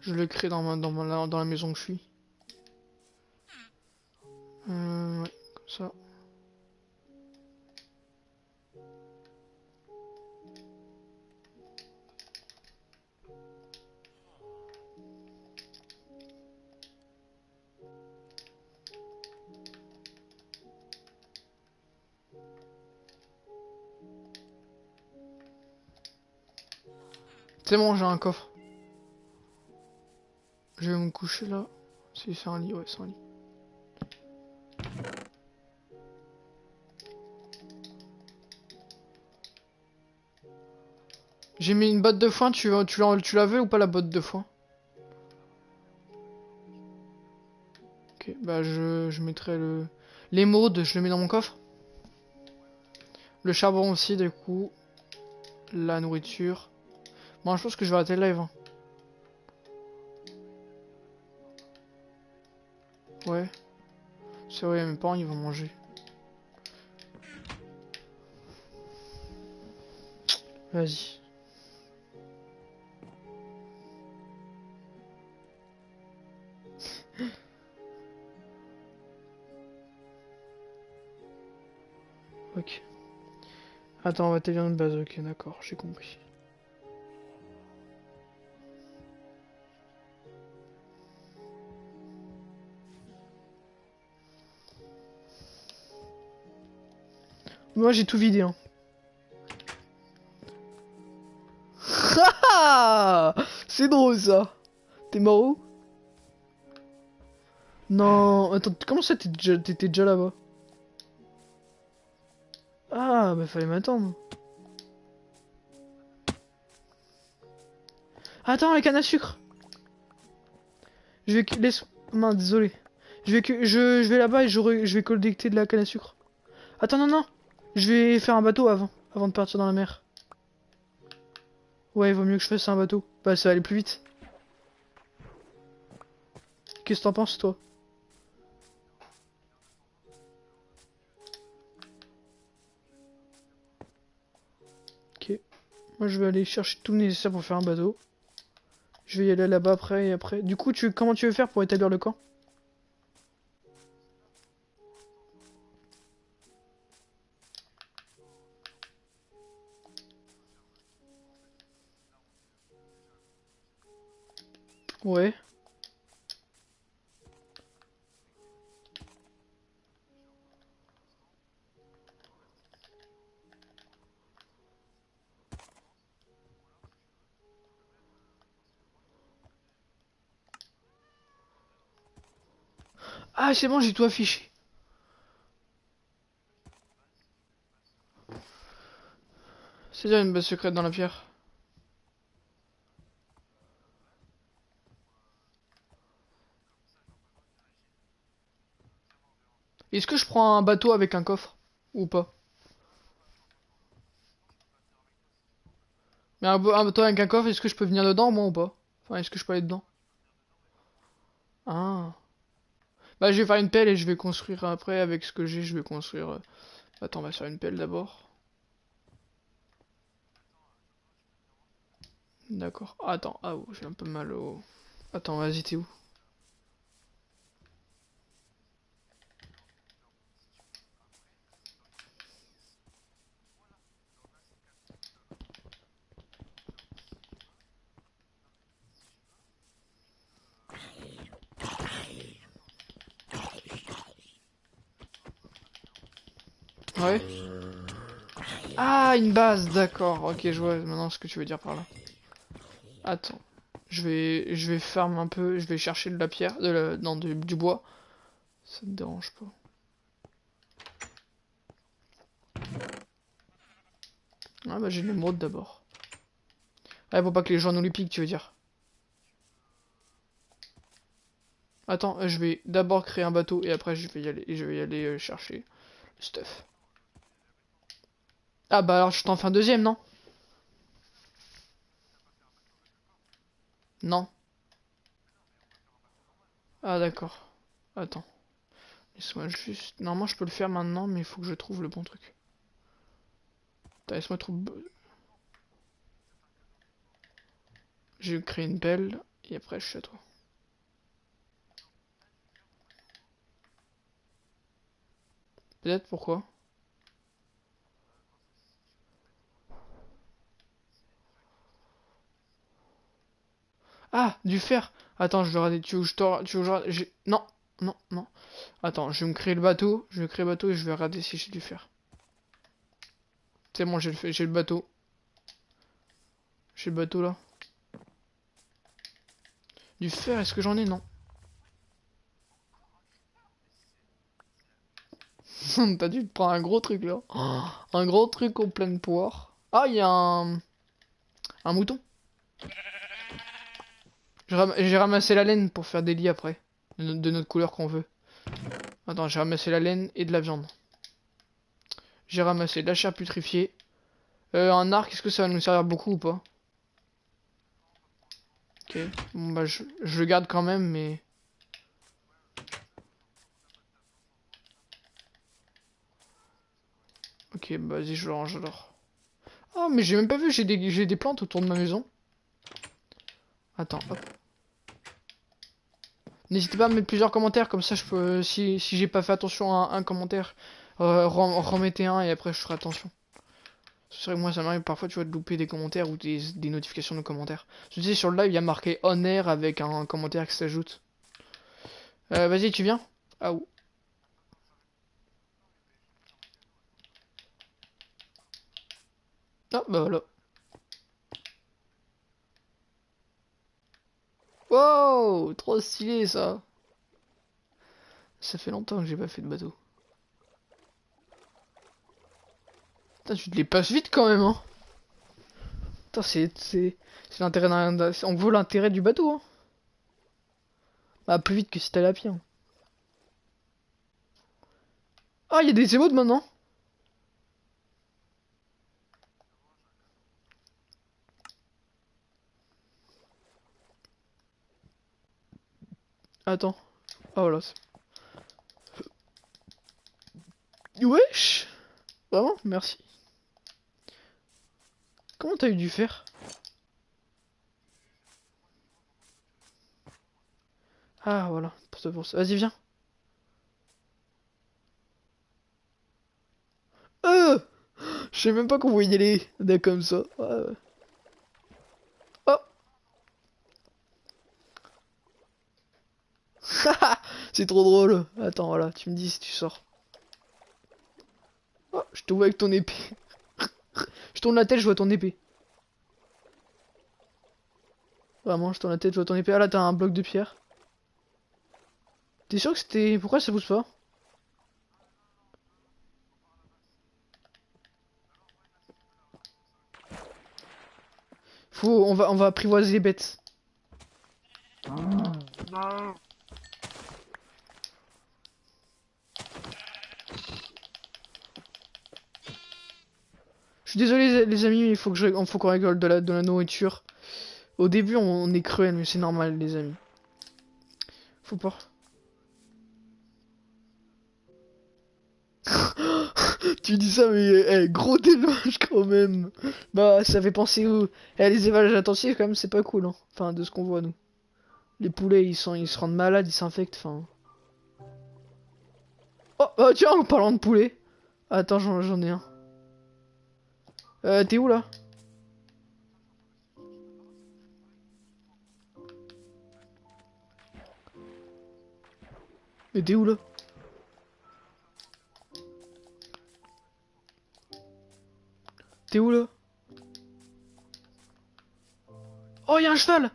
Je le crée dans, ma, dans, dans la maison que je suis. Euh, comme ça. C'est bon, j'ai un coffre. Je vais me coucher là. Si c'est un lit, ouais, c'est un lit. J'ai mis une botte de foin, tu, tu, tu l'avais ou pas la botte de foin? Ok, bah je, je mettrai le... L'émeraude, je le mets dans mon coffre. Le charbon aussi, du coup. La nourriture. Bon, je pense que je vais arrêter le live. Ouais. C'est vrai, mes parents ils vont manger. Vas-y. *laughs* ok. Attends, on va te de base, ok, d'accord, j'ai compris. Moi j'ai tout vidé. Hein. *laughs* C'est drôle ça. T'es mort Non, attends, comment ça t'étais déjà, déjà là-bas? Ah, bah fallait m'attendre. Attends, la canne à sucre. Je vais laisse. Mince, désolé. Je vais je, je vais là-bas et je vais collecter de la canne à sucre. Attends, non, non. Je vais faire un bateau avant, avant de partir dans la mer. Ouais, il vaut mieux que je fasse un bateau. Bah, ça va aller plus vite. Qu'est-ce que t'en penses, toi? Ok. Moi, je vais aller chercher tout le nécessaire pour faire un bateau. Je vais y aller là-bas après et après. Du coup, tu, comment tu veux faire pour établir le camp? Ouais. Ah, c'est bon, j'ai tout affiché. C'est déjà une base secrète dans la pierre. Est-ce que je prends un bateau avec un coffre Ou pas? Mais un, bateau avec un coffre, est-ce que je peux venir dedans moi ou pas? Enfin, est-ce que je peux aller dedans? Ah. Bah, je vais faire une pelle et je vais construire après avec ce que j'ai, je vais construire... Euh, attends, on va faire une pelle d'abord. D'accord. attends, ah, oh, j'ai un peu mal au... Attends, vas-y, t'es où? Ouais. Ah, une base, d'accord. Ok, je vois maintenant ce que tu veux dire par là. Attends. Je vais, je vais farm un peu, je vais chercher de la pierre, de la, non, du bois. Ça te dérange pas. Ah bah j'ai l'émeraude d'abord. Ah, pour pas que les gens nous les piquent, tu veux dire. Attends, je vais d'abord créer un bateau et après je vais y aller, je vais y aller euh, chercher le stuff. Ah bah alors je t'en fais un deuxième, non? Non. Ah d'accord. Attends. Laisse-moi juste... Normalement je peux le faire maintenant, mais il faut que je trouve le bon truc. Laisse-moi trouver... Je créer une belle, et après je suis à toi. Peut-être pourquoi? Ah, du fer. Attends, je vais regarder. Tu veux je te... Tu je... Non, non, non. Attends, je vais me créer le bateau. Je vais créer le bateau et je vais regarder si j'ai du fer. C'est bon, j'ai le, le bateau. J'ai le bateau là. Du fer, est-ce que j'en ai? Non. *laughs* T'as dû te prendre un gros truc là. *gasps* un gros truc au plein poire. Ah, il y a un... Un mouton. J'ai ramassé la laine pour faire des lits après. De, notre couleur qu'on veut. Attends, j'ai ramassé la laine et de la viande. J'ai ramassé de la chair putrifiée. Euh, un arc, est-ce que ça va nous servir beaucoup ou pas? Ok. Bon bah je, je le garde quand même, mais... Ok, bah vas-y, je le range alors. Ah, mais j'ai même pas vu, j'ai des, des plantes autour de ma maison. Attends, hop. N'hésitez pas à mettre plusieurs commentaires, comme ça je peux, si, si j'ai pas fait attention à un, commentaire, euh, remettez un et après je ferai attention. C'est vrai que moi ça m'arrive parfois tu vois de louper des commentaires ou des, notifications de commentaires. Tu sais sur le live il y a marqué on air avec un, commentaire qui s'ajoute. Euh, Vas-y tu viens Ah où Ah bah voilà. Wow Trop stylé ça Ça fait longtemps que j'ai pas fait de bateau. Putain, tu te les passes vite quand même, hein Putain, c'est... C'est l'intérêt d'un... On voit l'intérêt du bateau, hein Bah, plus vite que si t'allais à pied, hein. Ah, il y a des émotes maintenant Attends. Ah voilà. Wesh Vraiment Merci. Comment t'as eu du fer? Ah voilà, pour ce pour ça. Vas-y viens. Euh Je sais même pas qu'on voit y aller comme ça. *laughs* C'est trop drôle. Attends, voilà, tu me dis si tu sors. Oh, je te vois avec ton épée. *laughs* je tourne la tête, je vois ton épée. Vraiment, je tourne la tête, je vois ton épée. Ah là, t'as un bloc de pierre. T'es sûr que c'était... Pourquoi ça pousse pas? Faut... On va, on va apprivoiser les bêtes. Je suis désolé les amis, il faut que je... qu'on rigole de la, nourriture. Au début on, est cruel, mais c'est normal les amis. Faut pas. *laughs* tu dis ça, mais eh, gros déluge quand même. Bah, ça fait penser où eh, Les élevages intensifs, quand même, c'est pas cool. Hein. Enfin, de ce qu'on voit, nous. Les poulets, ils, sont, ils se rendent malades, ils s'infectent, enfin... Oh, oh, tiens, en parlant de poulet. Attends, j'en ai un. Euh, t'es où, là? Mais t'es où, là? T'es où là? Oh, y'a un cheval!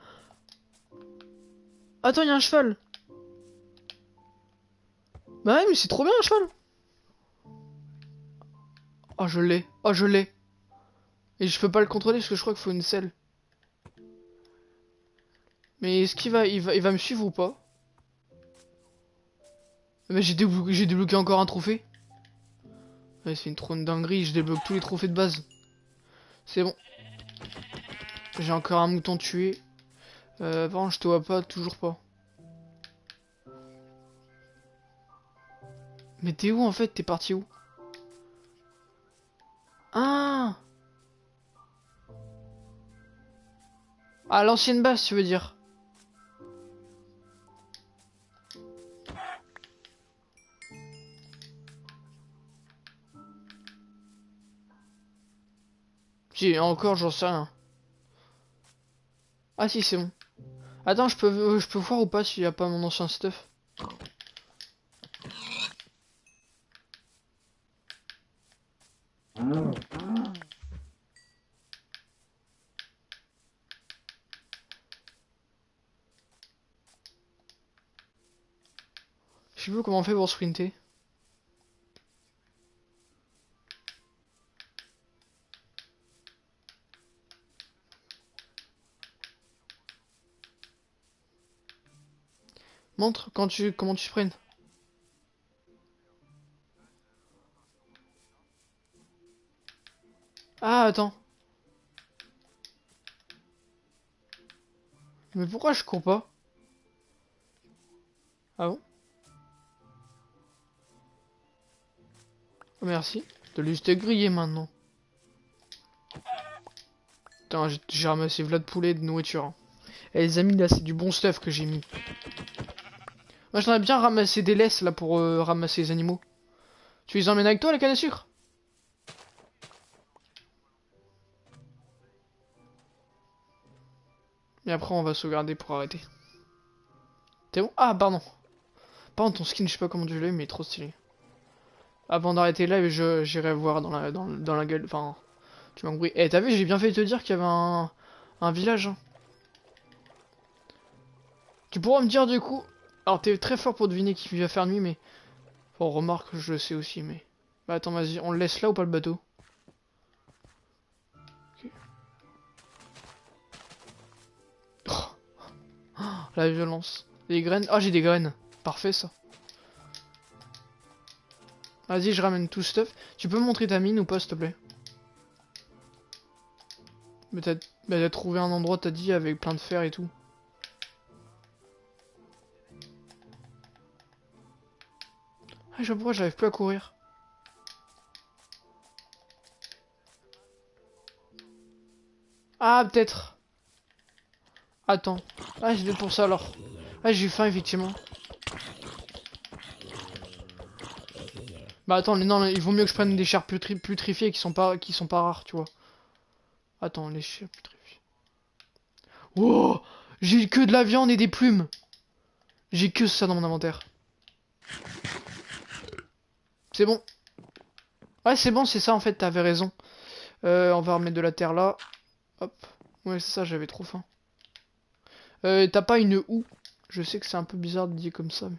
Attends, y'a un cheval! Bah ouais, mais c'est trop bien un cheval! Oh, je l'ai. Oh, je l'ai. Et je peux pas le contrôler parce que je crois qu'il faut une selle. Mais est-ce qu'il va il, va... il va me suivre ou pas? Mais j'ai débloqué... débloqué encore un trophée. C'est une trône dinguerie, je débloque tous les trophées de base. C'est bon. J'ai encore un mouton tué. Euh, je te vois pas, toujours pas. Mais t'es où en fait? T'es parti où? Ah À l'ancienne base, tu veux dire Si, encore, j'en sais rien. Ah si, c'est bon. Attends, je peux, euh, je peux voir ou pas s'il n'y a pas mon ancien stuff? Je sais plus comment on fait pour sprinter? Montre quand tu comment tu sprints. Ah attends. Mais pourquoi je cours pas? Ah bon? Merci. De juste grillé maintenant. Putain, j'ai ramassé v'là de poulet de nourriture. Hein. Et les amis, là, c'est du bon stuff que j'ai mis. Moi j'aimerais bien ramasser des laisses là pour euh, ramasser les animaux. Tu les emmènes avec toi les cannes à sucre? Et après on va sauvegarder pour arrêter. T'es bon? Ah pardon. Pardon ton skin je sais pas comment tu l'as mais il trop stylé. Avant d'arrêter là j'irai voir dans la, dans, la gueule. Enfin tu m'as compris. Eh t'as vu j'ai bien fait te dire qu'il y avait un, un village. Hein. Tu pourras me dire du coup alors t'es très fort pour deviner qui va faire nuit, mais... Bon, remarque, je le sais aussi, mais... Bah attends, vas-y, on le laisse là ou pas le bateau? Oh. *gasps* La violence. Des graines. Ah, j'ai des graines. Parfait, ça. Vas-y, je ramène tout stuff. Tu peux montrer ta mine ou pas, s'il te plaît Mais t'as trouvé un endroit, t'as dit, avec plein de fer et tout. Ah, je vois j'arrive plus à courir. Ah, peut-être. Attends. Ah, je vais pour ça alors. Ah, j'ai eu faim, effectivement. Bah attends, non, il vaut mieux que je prenne des chairs putrifiées qui sont pas qui sont pas rares, tu vois. Attends, les chairs putrifiées. Oh J'ai que de la viande et des plumes. J'ai que ça dans mon inventaire. C'est bon. Ouais, c'est bon, c'est ça en fait, t'avais raison. Euh, on va remettre de la terre là. Hop. Ouais, c'est ça, j'avais trop faim. Euh, t'as pas une houe? Je sais que c'est un peu bizarre de dire comme ça.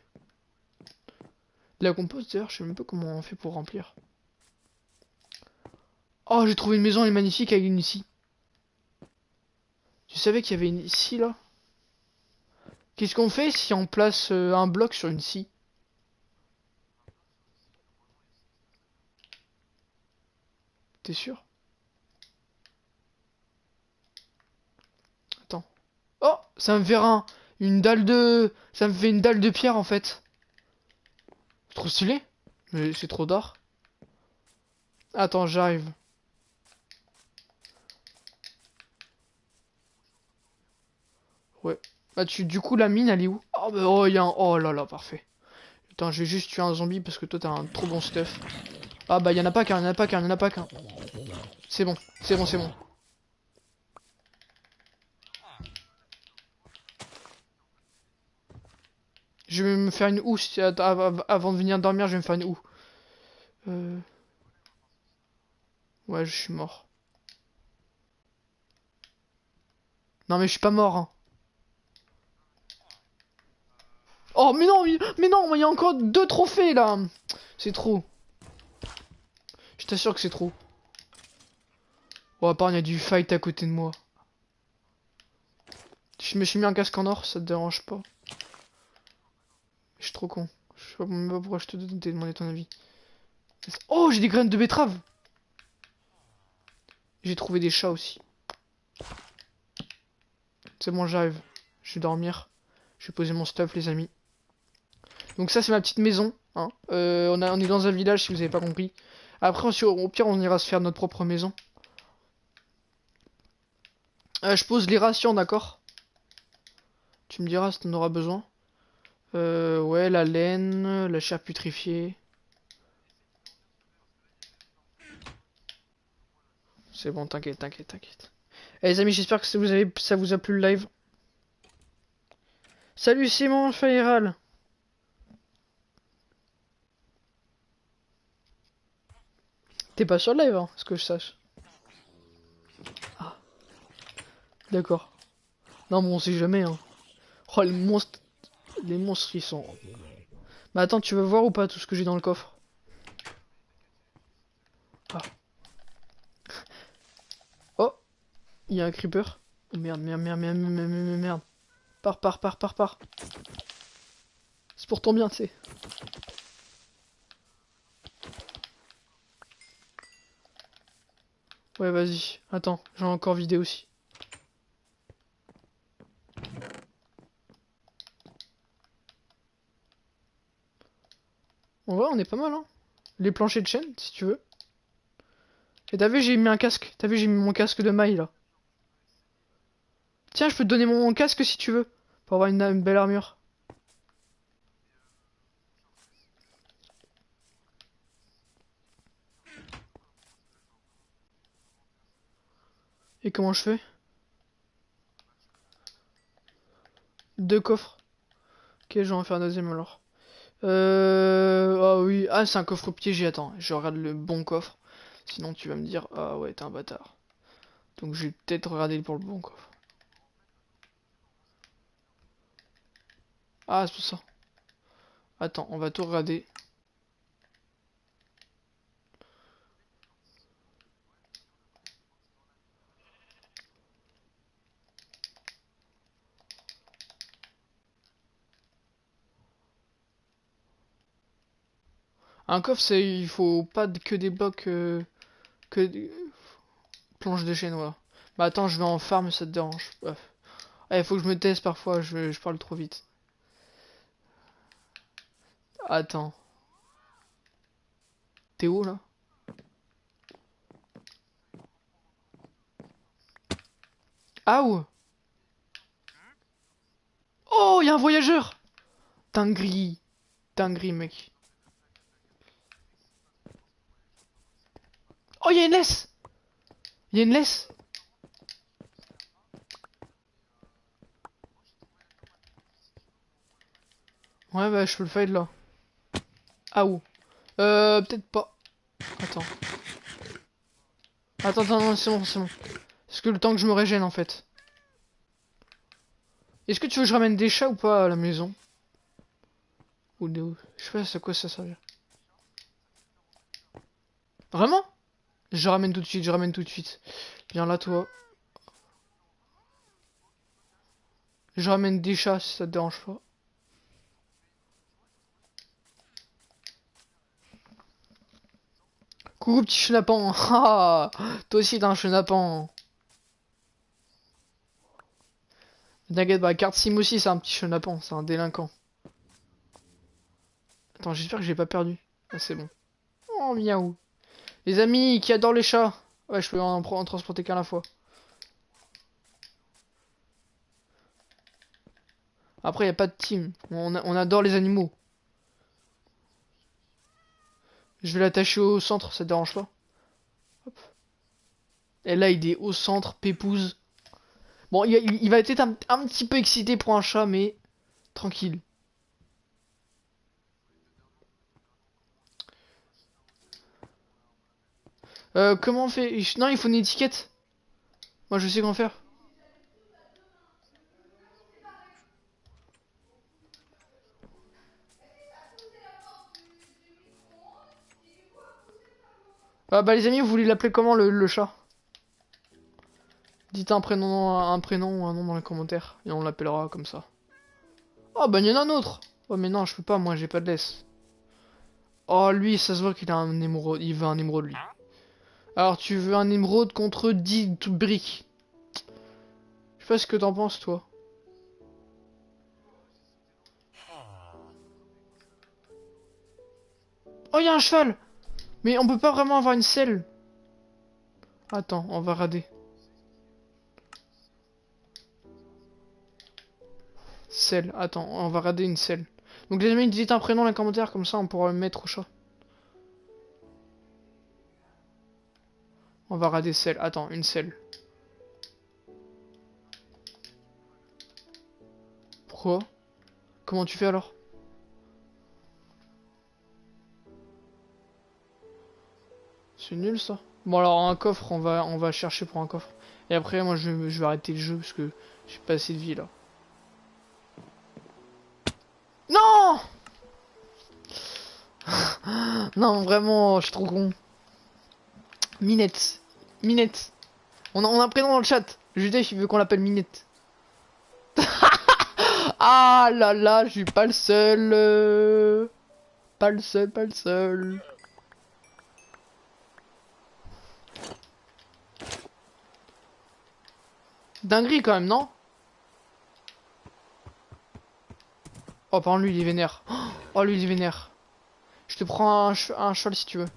La compost, d'ailleurs, je sais même pas comment on fait pour remplir. Oh, j'ai trouvé une maison, elle est magnifique avec une ici. Tu savais qu'il y avait une ici, là? Qu'est-ce qu'on fait si on place euh, un bloc sur une scie? T'es sûr? Attends. Oh Ça me fait un, une dalle de... Ça me fait une dalle de pierre, en fait. Trop stylé Mais c'est trop d'art. Attends, j'arrive. Ouais. Bah tu, du coup la mine elle est où? Oh bah oh, y a un... Oh là là, parfait. Putain, je vais juste tuer un zombie parce que toi t'as un trop bon stuff. Ah bah y'en a pas qu'un, y'en a pas qu'un, y'en a pas qu'un. C'est bon, c'est bon, c'est bon. Je vais me faire une houe avant de venir dormir, je vais me faire une houe. Euh... Ouais, je suis mort. Non mais je suis pas mort. Hein. Oh mais non, mais non, il y a encore deux trophées là. C'est trop. Je t'assure que c'est trop. Oh, à part, il y a du fight à côté de moi. Je me suis mis un casque en or, ça te dérange pas. Je suis trop con. Je sais même pas pourquoi je te demandé ton avis. Oh, j'ai des graines de betterave. J'ai trouvé des chats aussi. C'est bon, j'arrive. Je vais dormir. Je vais poser mon stuff, les amis. Donc ça, c'est ma petite maison. Hein. Euh, on est dans un village, si vous avez pas compris. Après, au pire, on ira se faire notre propre maison. Euh, je pose les rations, d'accord? Tu me diras si t'en auras besoin. Euh, ouais, la laine, la chair putrifiée. C'est bon, t'inquiète, t'inquiète, t'inquiète. Eh, les amis, j'espère que ça vous, avez, ça vous a plu le live. Salut Simon Fairal T'es pas sur le live, hein, ce que je sache. Ah. D'accord. Non, mais on sait jamais, hein. Oh, les monstres... Les monstres, ils sont... Mais attends, tu veux voir ou pas tout ce que j'ai dans le coffre? Ah. Oh Il y a un creeper. Merde, merde, merde, merde, merde, merde, merde. Pars, pars, pars, pars, pars. C'est pour ton bien, tu sais. Ouais, vas-y. Attends, j'en ai encore vidé aussi. On est pas mal, hein. Les planchers de chaîne, si tu veux. Et t'as vu, j'ai mis un casque. T'as vu, j'ai mis mon casque de maille, là. Tiens, je peux te donner mon casque si tu veux. Pour avoir une belle armure. Et comment je fais? Deux coffres. Ok, je vais en faire un deuxième alors. Euh... Ah oui, ah c'est un coffre piégé, attends, je regarde le bon coffre. Sinon tu vas me dire, ah ouais, t'es un bâtard. Donc je vais peut-être regarder pour le bon coffre. Ah, c'est pour ça. Attends, on va tout regarder. Un coffre, c'est il faut pas que des blocs euh, que des planches de voilà. Bah attends, je vais en farm, ça te dérange. Il faut que je me teste parfois, je, parle trop vite. Attends. T'es où là? Ah où? Oh, il y a un voyageur Dinguerie. Dinguerie, mec. Oh, il y a une laisse Il y a une laisse Ouais, bah, je peux le fight là. Ah, où? Euh, peut-être pas. Attends. Attends, attends, non, c'est bon, c'est bon. Est-ce que le temps que je me régène, en fait Est-ce que tu veux que je ramène des chats ou pas à la maison? Ou des... Je sais pas c'est quoi ça sert. Vraiment? Je ramène tout de suite, je ramène tout de suite. Viens là toi. Je ramène des chats si ça te dérange pas. Coucou petit chenapan. *laughs* Ah, toi aussi t'as un chenapan. T'inquiète pas, carte sim aussi c'est un petit chenapan, c'est un délinquant. Attends, j'espère que j'ai pas perdu. Ah c'est bon. Oh miaou. Les amis qui adorent les chats. Ouais, je peux en, en transporter qu'à la fois. Après, il a pas de team. On, adore les animaux. Je vais l'attacher au centre, ça te dérange pas Hop. Et là, il est au centre, pépouze. Bon, il, va être un, petit peu excité pour un chat, mais tranquille. Euh, comment on fait Non, il faut une étiquette. Moi, je sais comment faire. Ah bah les amis, vous voulez l'appeler comment le, chat? Dites un prénom, un prénom ou un nom dans les commentaires et on l'appellera comme ça. Oh bah il y en a un autre Oh mais non, je peux pas, moi j'ai pas de laisse. Oh lui, ça se voit qu'il a un émeraude, il veut un émeraude lui. Alors tu veux un émeraude contre 10 briques. Je sais pas ce que t'en penses toi. Oh, il y un cheval Mais on peut pas vraiment avoir une selle. Attends, on va rader. Selle, attends, on va rader une selle. Donc les amis, dites un prénom dans les commentaires, comme ça on pourra le mettre au chat. On va rader celle. Attends, une selle. Pourquoi? Comment tu fais alors? C'est nul ça. Bon alors un coffre, on va on va chercher pour un coffre. Et après moi je, je vais arrêter le jeu parce que j'ai pas assez de vie là. Non *laughs* Non vraiment, je suis trop con. Minette. Minette. On a, a un prénom dans le chat. Judith, il veut qu'on l'appelle Minette. *laughs* ah là là, je suis pas le seul. Euh. Pas le seul, pas le seul. Dinguerie quand même, non? Oh, par lui, il est vénère. *gasps* Oh, lui, il est vénère. Je te prends un, un cheval si tu veux.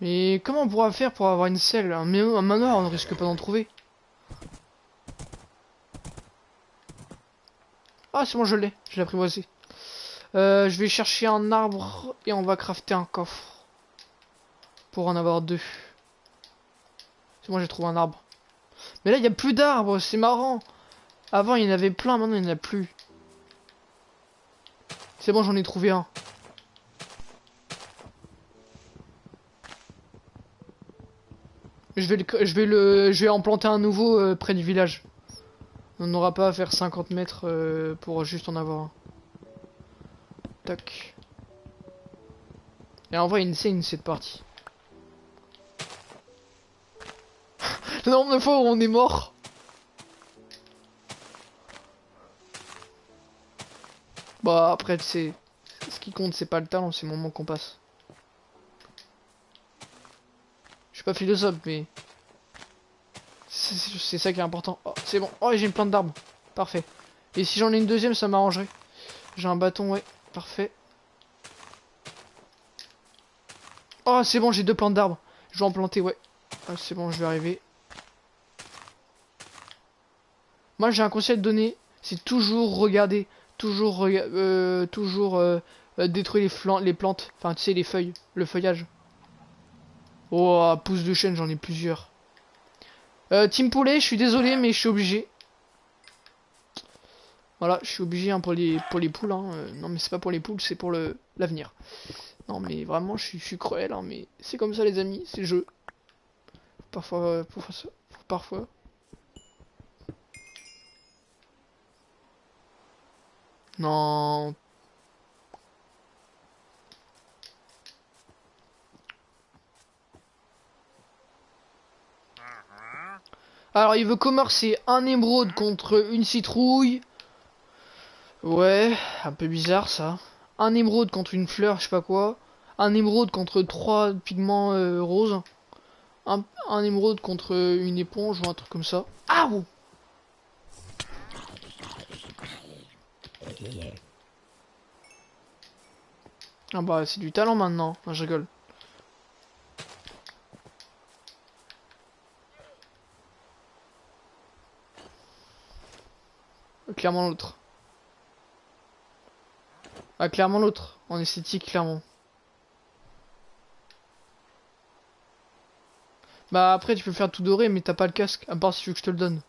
Mais comment on pourra faire pour avoir une selle un, un manoir, on ne risque pas d'en trouver. Ah, c'est bon, je l'ai. Je l'ai apprivoisé. Euh, je vais chercher un arbre et on va crafter un coffre. Pour en avoir deux. C'est bon, j'ai trouvé un arbre. Mais là, il n'y a plus d'arbres, c'est marrant. Avant, il y en avait plein, maintenant, il n'y en a plus. C'est bon, j'en ai trouvé un. Je vais, le, je vais le, en planter un nouveau euh, près du village. On n'aura pas à faire 50 mètres euh, pour juste en avoir un. Tac. Et en vrai, c'est une cette partie. *laughs* Le nombre de fois où on est mort. Bah après, c'est ce qui compte, c'est pas le talent, c'est le moment qu'on passe. Suis pas philosophe, mais... C'est ça qui est important. Oh, c'est bon. Oh, j'ai une plante d'arbre. Parfait. Et si j'en ai une deuxième, ça m'arrangerait. J'ai un bâton, ouais. Parfait. Oh, c'est bon, j'ai deux plantes d'arbres. Je vais en planter, ouais. Ah, c'est bon, je vais arriver. Moi, j'ai un conseil à te donner. C'est toujours regarder. Toujours, euh, toujours euh, euh, détruire les, les plantes. Enfin, tu sais, les feuilles. Le feuillage. Oh, pouce de chaîne, j'en ai plusieurs. Euh, Team Poulet, je suis désolé, mais je suis obligé. Voilà, je suis obligé hein, pour, les, pour les poules. Hein. Euh, non, mais c'est pas pour les poules, c'est pour l'avenir. Non, mais vraiment, je suis, cruel, hein, mais c'est comme ça, les amis, c'est le jeu. Parfois, euh, parfois, parfois. Non. Alors, il veut commercer un émeraude contre une citrouille. Ouais, un peu bizarre ça. Un émeraude contre une fleur, je sais pas quoi. Un émeraude contre trois pigments euh, roses. Un, émeraude contre une éponge ou un truc comme ça. Ah Ah bah c'est du talent maintenant, je rigole. Clairement l'autre. Ah clairement l'autre, en esthétique clairement. Bah après tu peux faire tout doré mais t'as pas le casque, à part si tu veux que je te le donne.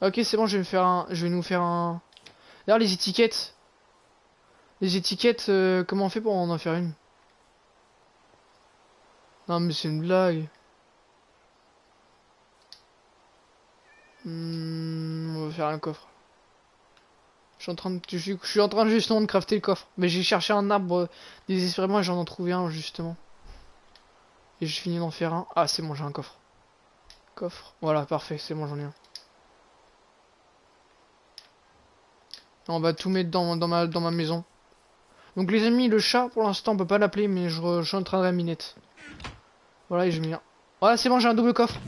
Ok c'est bon je vais me faire un. Je vais nous faire un. D'ailleurs les étiquettes. Les étiquettes, euh, comment on fait pour en faire une? Non mais c'est une blague. Hmm, on va faire un coffre. Je suis en train de, je, suis en train justement de crafter le coffre. Mais j'ai cherché un arbre euh, désespérément et j'en ai trouvé un justement. Et je finis d'en faire un. Ah c'est bon j'ai un coffre. Coffre. Voilà parfait c'est bon j'en ai un. On va tout mettre dans, ma, dans ma maison. Donc les amis, le chat, pour l'instant, on peut pas l'appeler, mais je, je, suis en train de la minette. Voilà, et je mets... Voilà, c'est bon, j'ai un double coffre.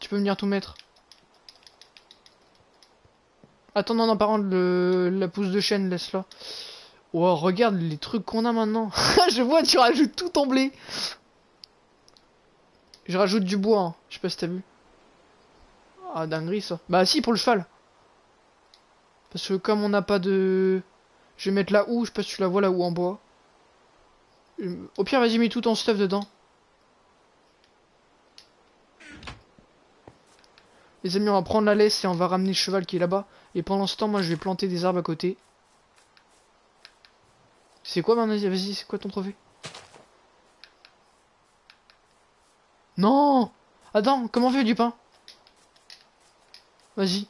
Tu venir tout mettre. Attends, non, non, par contre, le, la pousse de chaîne, laisse-la. Oh, regarde les trucs qu'on a maintenant. *laughs* je vois, tu rajoutes tout en blé. Je rajoute du bois, hein. je sais pas si t'as vu. Ah, dinguerie ça. Bah si, pour le cheval. Parce que comme on n'a pas de... Je vais mettre la houe, je sais pas si tu la vois la houe en bois. Au pire, vas-y, mets tout ton stuff dedans. Les amis, on va prendre la laisse et on va ramener le cheval qui est là-bas. Et pendant ce temps, moi, je vais planter des arbres à côté. C'est quoi, Vas-y, c'est quoi ton trophée? Non Attends, comment on fait du pain? Vas-y.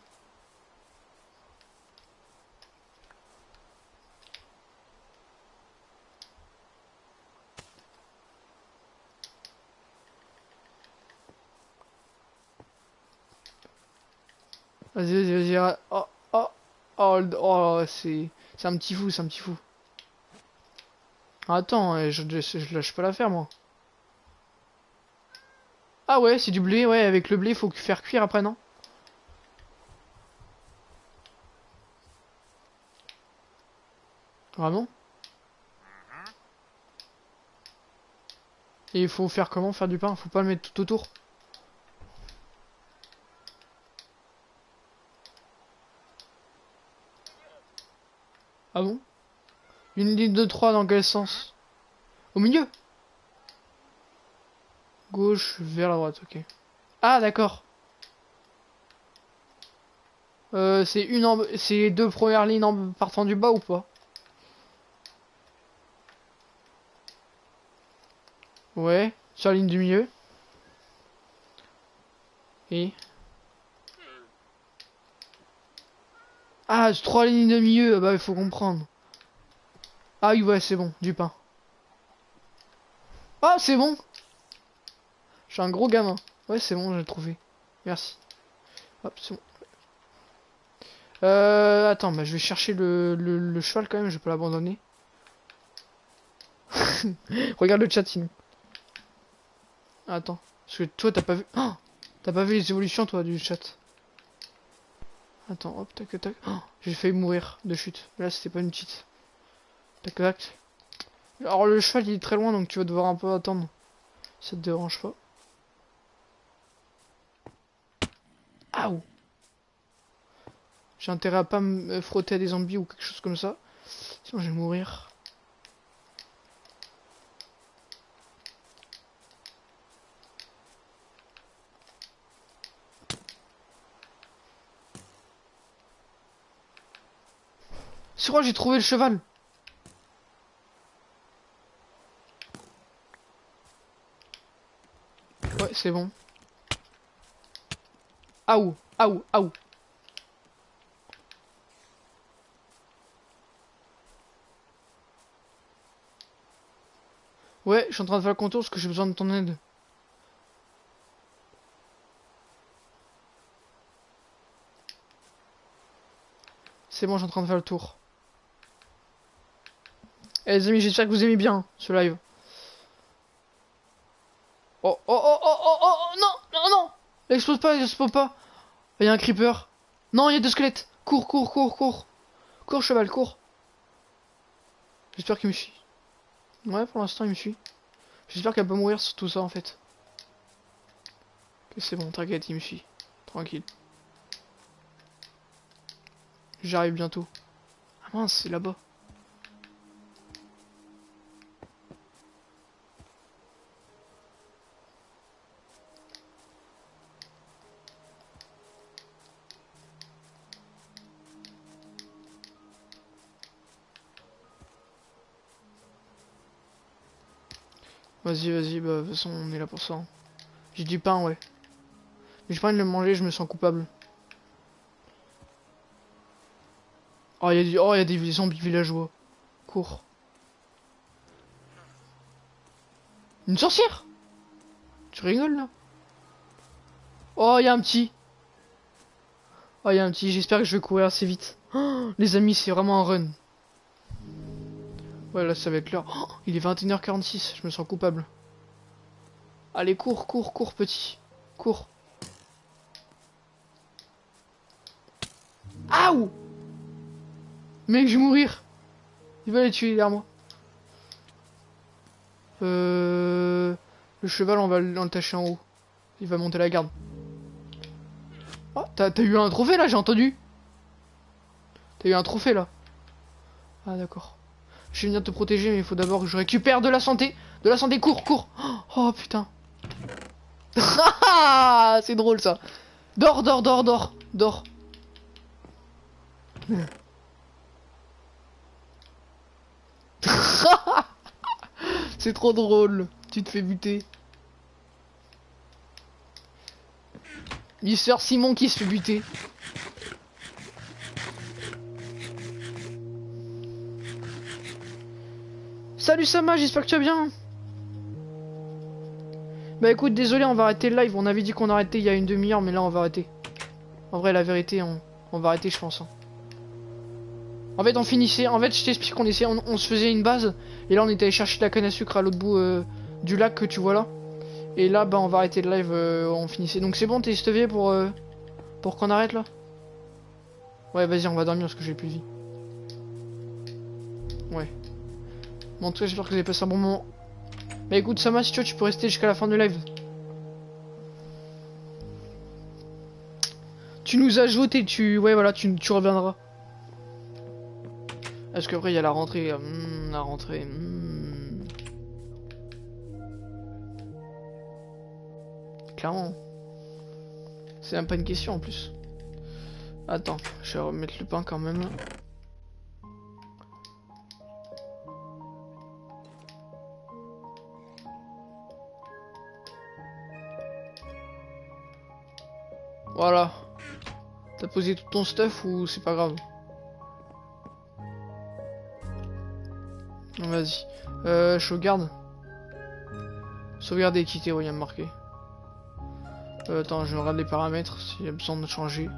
Vas-y, vas-y, vas-y. Oh, oh, oh, oh c'est... Un petit fou, c'est un petit fou. Attends, je, je, je lâche pas l'affaire, moi. Ah ouais, c'est du blé, ouais, avec le blé, faut faire cuire après, non? Vraiment Et il faut faire comment? Faire du pain? Faut pas le mettre tout autour? Ah bon? Une ligne de 3 dans quel sens? Au milieu? Gauche vers la droite, ok. Ah d'accord. Euh, c'est une c'est les deux premières lignes en partant du bas ou pas? Ouais, sur la ligne du milieu. Et Ah, trois lignes de milieu, bah il faut comprendre. Ah oui, ouais, c'est bon, du pain. Ah, c'est bon suis un gros gamin. Ouais, c'est bon, j'ai trouvé. Merci. Hop, c'est bon. Euh, attends, bah, je vais chercher le, le, cheval quand même, je peux l'abandonner. *laughs* Regarde le chat sinon. Attends, parce que toi t'as pas vu... Oh *gasps* t'as pas vu les évolutions toi du chat Attends, hop, tac, tac. Oh, j'ai failli mourir de chute. Là, c'était pas une petite. Tac, tac. Alors, le cheval, il est très loin, donc tu vas devoir un peu attendre. Ça te dérange pas. Aouh J'ai intérêt à pas me frotter à des zombies ou quelque chose comme ça. Sinon, je vais mourir. C'est quoi, j'ai trouvé le cheval. Ouais, c'est bon. Aou, aou, aou. Ouais, je suis en train de faire le contour parce que j'ai besoin de ton aide. C'est bon, je suis en train de faire le tour. Eh les amis, j'espère que vous aimez bien ce live. Oh, oh, oh, oh, oh, oh, oh, non, non, non Explose pas, explose pas Il y a un creeper. Non, il y a deux squelettes. Cours, cours, cours, cours. Cours, cheval, cours. J'espère qu'il me suit. Ouais, pour l'instant, il me suit. J'espère qu'elle peut mourir sur tout ça, en fait. C'est bon, t'inquiète, il me suit. Tranquille. J'arrive bientôt. Ah mince, c'est là-bas. Vas-y, vas-y, bah, de toute façon, on est là pour ça. J'ai du pain, ouais. Mais j'ai pas envie de le manger, je me sens coupable. Oh, il y oh, y a des zombies villageois. Cours. Une sorcière? Tu rigoles, là? Oh, il y a un petit. Oh, il y a un petit. J'espère que je vais courir assez vite. Oh, *gasps* les amis, c'est vraiment un run. Ouais, là, ça va être l'heure. Oh, il est 21h46, je me sens coupable. Allez, cours, cours, cours, petit. Cours. Aouh Mec, je vais mourir. Il va les tuer derrière moi. Euh... Le cheval, on va l'entacher en haut. Il va monter la garde. Oh, t'as eu un trophée, là, j'ai entendu. T'as eu un trophée, là. Ah, d'accord. Je vais venir te protéger, mais il faut d'abord que je récupère de la santé. De la santé, cours, cours. Oh putain. *laughs* C'est drôle ça. Dors, dors, dors, dors, dors. *laughs* C'est trop drôle. Tu te fais buter. Mister Simon qui se fait buter. Salut Sama, j'espère que tu vas bien. Bah écoute, désolé, on va arrêter le live. On avait dit qu'on arrêtait il y a une demi-heure, mais là on va arrêter. En vrai, la vérité, on, on va arrêter, je pense. hein. En fait, on finissait. En fait, je t'explique qu'on essayait, on, se faisait une base. Et là, on était allé chercher de la canne à sucre à l'autre bout euh, du lac que tu vois là. Et là, bah, on va arrêter le live. euh, on finissait. Donc c'est bon, t'es stevé pour euh, pour qu'on arrête là? Ouais, vas-y, on va dormir parce que j'ai plus de vie. Ouais. Bon, en tout cas, j'espère que vous avez passé un bon moment. Bah écoute, Sama, si tu veux, tu peux rester jusqu'à la fin du live. Tu nous as voté, tu... Ouais, voilà, tu, reviendras. Est-ce que après, il y a la rentrée euh, hmm, La rentrée... hmm. Clairement. C'est même pas une question, en plus. Attends, je vais remettre le pain quand même. Voilà. T'as posé tout ton stuff ou c'est pas grave Vas-y. Euh, sauvegarde. Sauvegarde et quitter, oui, il y a marqué. Euh, attends, je regarde les paramètres s'il y a besoin de changer.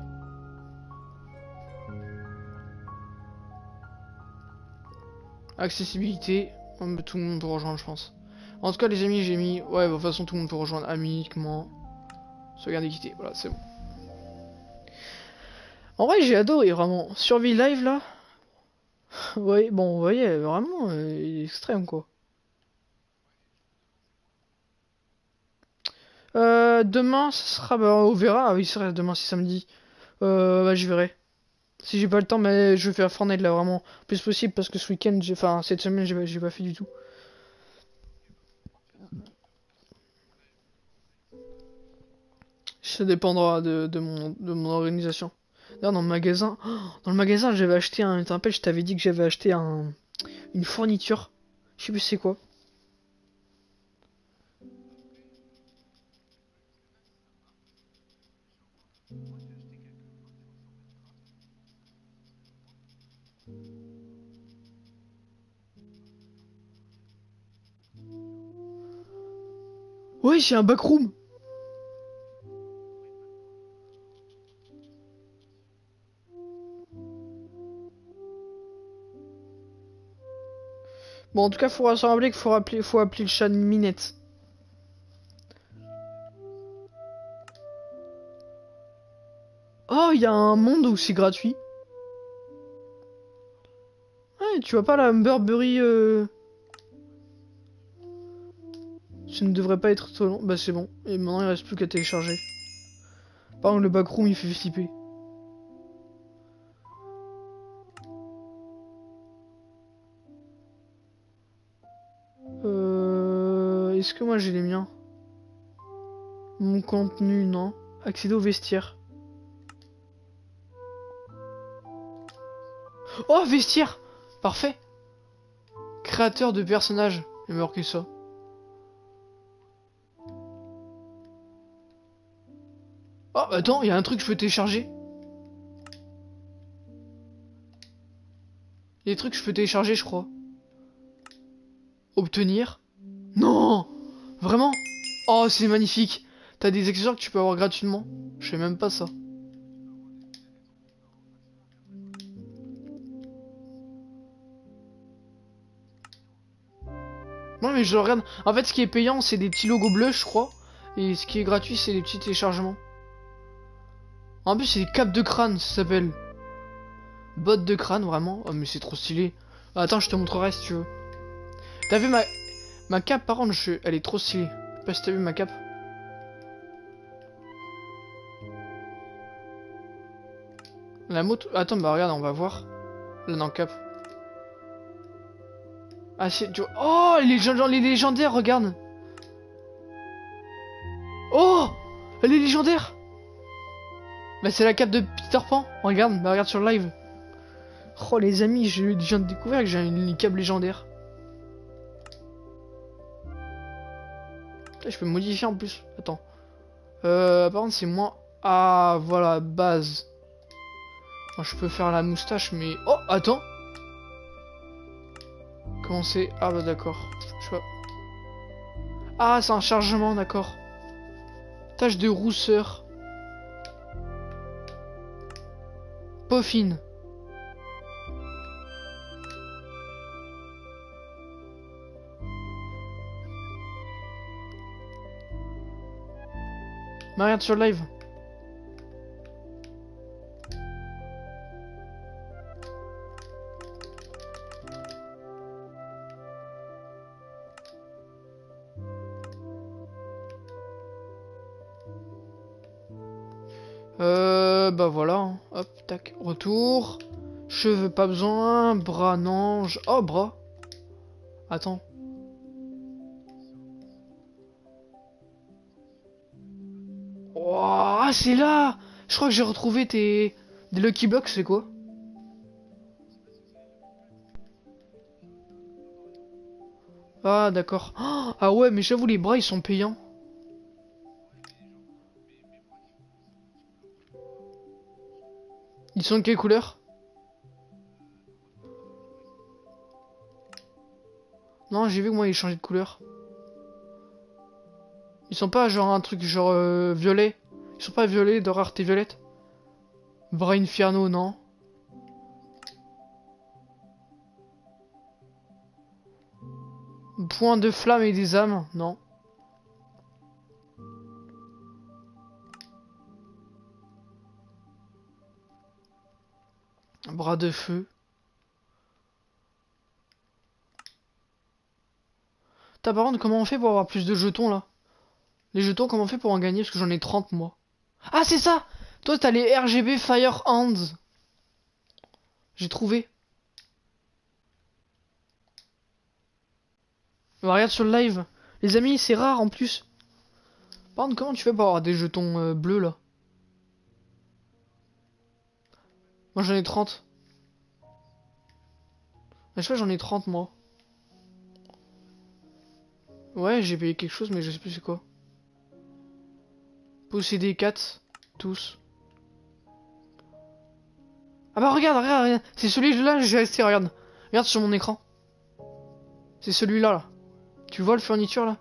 Accessibilité. Tout le monde peut rejoindre, je pense. En tout cas, les amis, j'ai mis... Ouais, bah, de toute façon, tout le monde peut rejoindre. Amiquement. Sauvegarde et quitter. Voilà, c'est bon. En vrai, j'ai adoré, vraiment. Survie live, là. ouais, bon, vous voyez, vraiment, euh, extrême, quoi. Euh, demain, ça sera... Bah, on verra. Ah oui, c'est vrai, demain, c'est samedi. Euh, bah, je verrai. Si j'ai pas le temps, mais je vais faire Fortnite, là, vraiment. Plus possible, parce que ce week-end, j'ai... Enfin, cette semaine, j'ai pas- fait du tout. Ça dépendra de mon organisation. Là, dans le magasin, *gasps* dans le magasin, j'avais acheté un. Tu te rappelles, je t'avais dit que j'avais acheté un, une fourniture. Je sais plus c'est quoi. Ouais, j'ai un backroom. Bon, en tout cas, faut se rappeler qu'il faut, appeler, faut appeler le chat Minette. Oh, il y a un monde où c'est gratuit. Ouais, tu vois pas la Burberry... Euh... Ça ne devrait pas être trop long. Bah c'est bon. Et maintenant il reste plus qu'à télécharger. Par contre le backroom il fait flipper. Est-ce que moi j'ai les miens? Mon contenu, non. Accéder au vestiaire. Oh, vestiaire Parfait Créateur de personnages. Il meurt que ça. Oh, attends, il y a un truc que je peux télécharger. Il y a des trucs que je peux télécharger, je crois. Obtenir. Vraiment Oh, c'est magnifique T'as des accessoires que tu peux avoir gratuitement. Je sais même pas ça. Non mais je regarde. En fait, ce qui est payant, c'est des petits logos bleus, je crois. Et ce qui est gratuit, c'est des petits téléchargements. En plus, c'est des capes de crâne, ça s'appelle. Bottes de crâne, vraiment. Oh, mais c'est trop stylé. Attends, je te montrerai si tu veux. T'as vu ma... Ma cape, par contre, je... elle est trop stylée. Je sais pas si t'as vu ma cape. La moto... Attends, bah regarde, on va voir. Là, dans cap. Ah, c'est... Oh, les, les légendaires, regarde. Oh Elle est légendaire bah c'est la cape de Peter Pan. Regarde, bah regarde sur le live. Oh les amis, je viens de découvrir que j'ai une cape légendaire. Je peux modifier en plus. Attends. Euh, par contre c'est moins... Ah voilà, base. je peux faire la moustache mais... Oh, attends Comment c'est Ah bah d'accord. Je. Ah, c'est un chargement, d'accord. Tâche de rousseur. Peau Marianne sur live. Euh, bah voilà, hein. hop, tac, retour. Cheveux, pas besoin. Bras, non. Oh, bras. Attends. C'est là Je crois que j'ai retrouvé tes... Des Lucky Blocks, c'est quoi? Ah, d'accord. Ah ouais, mais j'avoue, les bras, ils sont payants. Ils sont de quelle couleur? Non, j'ai vu que moi ils changeaient de couleur. Ils sont pas genre un truc genre euh, violet. Ils sont pas violets de rareté violette? Bras Inferno, non. Point de flamme et des âmes, non. Bras de feu. T'as par contre, comment on fait pour avoir plus de jetons là? Les jetons, comment on fait pour en gagner? Parce que j'en ai 30 moi. Ah, c'est ça Toi, t'as les RGB Fire Hands. J'ai trouvé. regarde sur le live. Les amis, c'est rare en plus. Par contre, comment tu fais pour avoir des jetons euh, bleus là? Moi j'en ai 30. Je sais pas, j'en ai 30 moi. Ouais, j'ai payé quelque chose, mais je sais plus c'est quoi. Posséder 4, tous. Ah bah regarde, regarde, regarde. C'est celui-là, j'ai resté, regarde. Regarde sur mon écran. C'est celui-là, là. Tu vois le fourniture, là?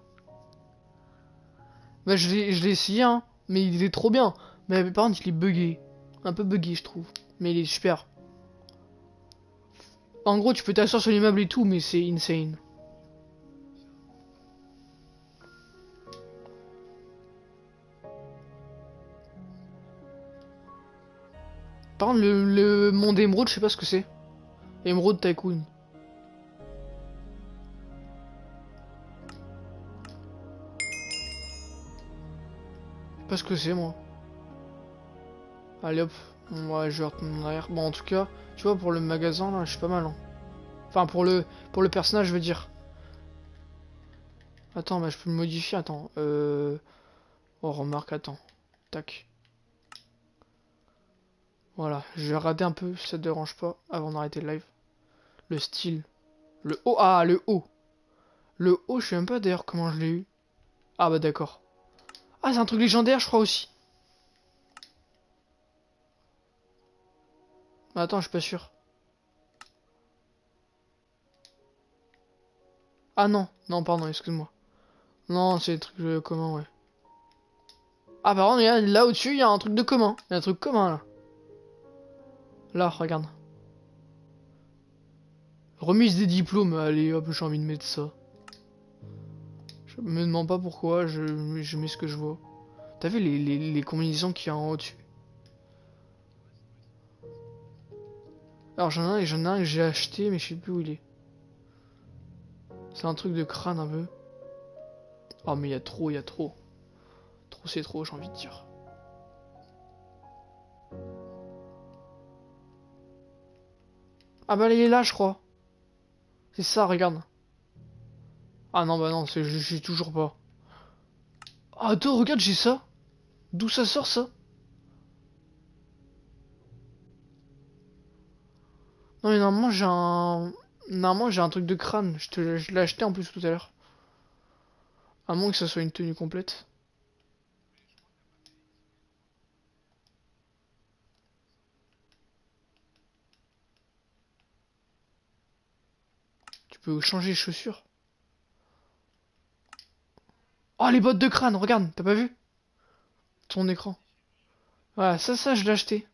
Bah, je l'ai je l'ai essayé, hein. Mais il est trop bien. Mais par contre, il est buggé. Un peu buggé, je trouve. Mais il est super. En gros, tu peux t'asseoir sur l'immeuble et tout, mais c'est insane. Le, le monde émeraude, je sais pas ce que c'est. Émeraude Tycoon. Pas ce que c'est, moi. Allez hop, ouais, je vais retourner en arrière. Bon, en tout cas, tu vois, pour le magasin, là, je suis pas mal. Hein. Enfin, pour le, pour le personnage, je veux dire. Attends, bah, je peux le modifier, attends. Euh... Oh, remarque, attends. Tac. Voilà, je vais rater un peu ça te dérange pas avant d'arrêter le live. Le style. Le haut. Ah, le haut. Le haut, je sais même pas d'ailleurs comment je l'ai eu. Ah bah d'accord. Ah, c'est un truc légendaire, je crois aussi. attends, je suis pas sûr. Ah non, non, pardon, excuse-moi. Non, c'est des trucs euh, communs, ouais. Ah, par contre, là au-dessus, il y a un truc de commun. Il y a un truc commun, là. Là, regarde. Remise des diplômes. Allez, hop, j'ai envie de mettre ça. Je me demande pas pourquoi, je, mets ce que je vois. T'as vu les, combinaisons qu'il y a en haut-dessus Alors j'en ai ai un que j'ai acheté mais je sais plus où il est. C'est un truc de crâne un peu. Oh mais il y a trop, il y a trop. Trop c'est trop j'ai envie de dire. Ah bah il est là je crois. C'est ça regarde. Ah non bah non c'est j'ai toujours pas. Ah attends regarde j'ai ça. D'où ça sort ça? Non mais normalement j'ai un... Normalement j'ai un truc de crâne. Je, te... je l'ai acheté en plus tout à l'heure. À moins que ça soit une tenue complète. Peux changer les chaussures. Oh les bottes de crâne, regarde, t'as pas vu? Ton écran. Voilà, ça, ça, je l'ai acheté.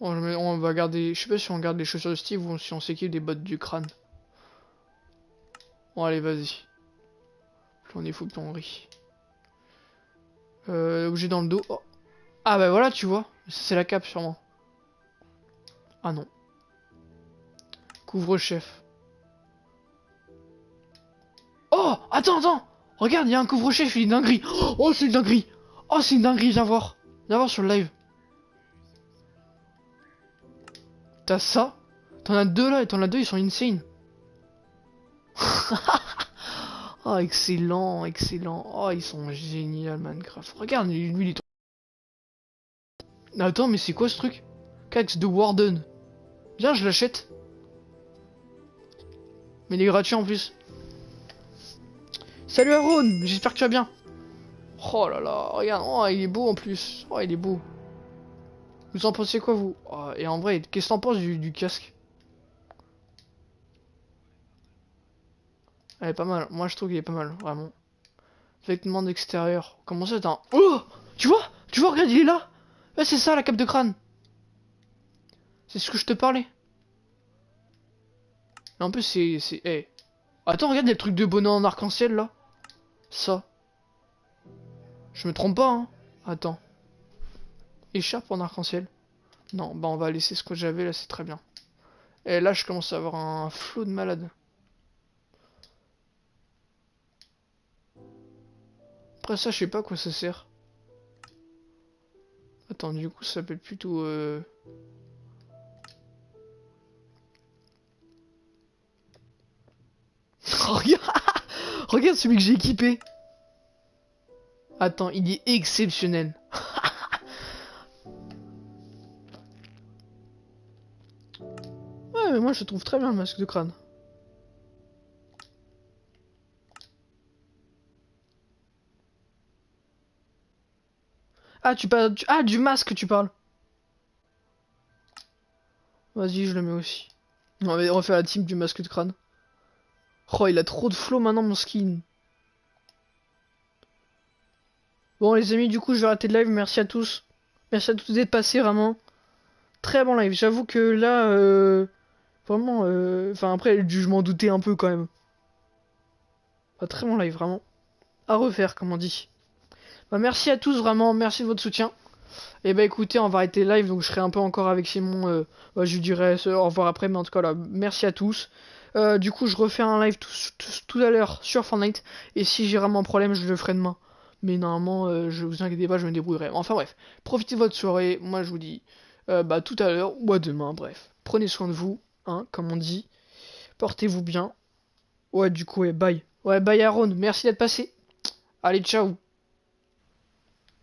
On va garder... Je sais pas si on garde les chaussures de Steve ou si on s'équipe des bottes du crâne. Bon, allez, vas-y. On est fou, plus on rit. Euh, objet dans le dos. Oh. Ah bah voilà, tu vois. C'est la cape, sûrement. Ah non. Couvre-chef. Oh Attends, attends Regarde, il y a un couvre-chef, il est dinguerie. Oh, c'est une dinguerie Oh, c'est une dinguerie, viens voir. Viens voir sur le live. T'as ça? T'en as deux là, et t'en as deux, ils sont insane. *laughs* oh, excellent, excellent. Oh, ils sont géniaux, Minecraft. Regarde, lui, il est... Attends, mais c'est quoi ce truc? Cax de Warden. Viens, je l'achète. Mais il est gratuit en plus. Salut Aaron, j'espère que tu vas bien. Oh là là, regarde, oh, il est beau en plus. Oh, il est beau. Vous en pensez quoi, vous? Oh, Et en vrai, qu'est-ce que t'en penses du, casque? Elle est pas mal. Moi, je trouve qu'il est pas mal, vraiment. Vêtements d'extérieur. Comment ça, t'as un... Oh Tu vois Tu vois, regarde, il est là Ouais, c'est ça, la cape de crâne. C'est ce que je te parlais. Mais en plus, c'est... c'est hey. Attends, regarde les trucs de bonheur en arc-en-ciel, là. Ça. Je me trompe pas, hein. Attends. Écharpe en arc-en-ciel. Non, bah on va laisser ce que j'avais là, c'est très bien. Et là, je commence à avoir un flot de malade. Après ça, je sais pas à quoi ça sert. Attends, du coup, ça peut être plutôt... Euh... *laughs* regarde *laughs* Regarde celui que j'ai équipé Attends, il est exceptionnel *laughs* moi je trouve très bien le masque de crâne. Ah. Ah, du masque, tu parles. Vas-y, je le mets aussi. On va refaire la team du masque de crâne. Oh, il a trop de flow maintenant, mon skin. Bon, les amis, du coup, je vais arrêter le live. Merci à tous. Merci à tous d'être passés, vraiment. Très bon live. J'avoue que là, euh, vraiment, euh, enfin, après, je m'en doutais un peu quand même. très bon live, vraiment. À refaire, comme on dit. Bah, merci à tous, vraiment. Merci de votre soutien. Et eh bah écoutez, on va arrêter live, donc je serai un peu encore avec Simon. Euh, bah, je lui dirai au revoir après, mais en tout cas, là, merci à tous. Euh, du coup, je refais un live tout, à l'heure sur Fortnite. Et si j'ai vraiment un problème, je le ferai demain. Mais normalement, euh, je vous inquiétez pas, je me débrouillerai. Enfin bref, profitez de votre soirée. Moi, je vous dis bah, tout à l'heure ou à demain. Bref, prenez soin de vous, hein, comme on dit. Portez-vous bien. Ouais, du coup, ouais, bye. Ouais, bye Aaron, merci d'être passé. Allez, ciao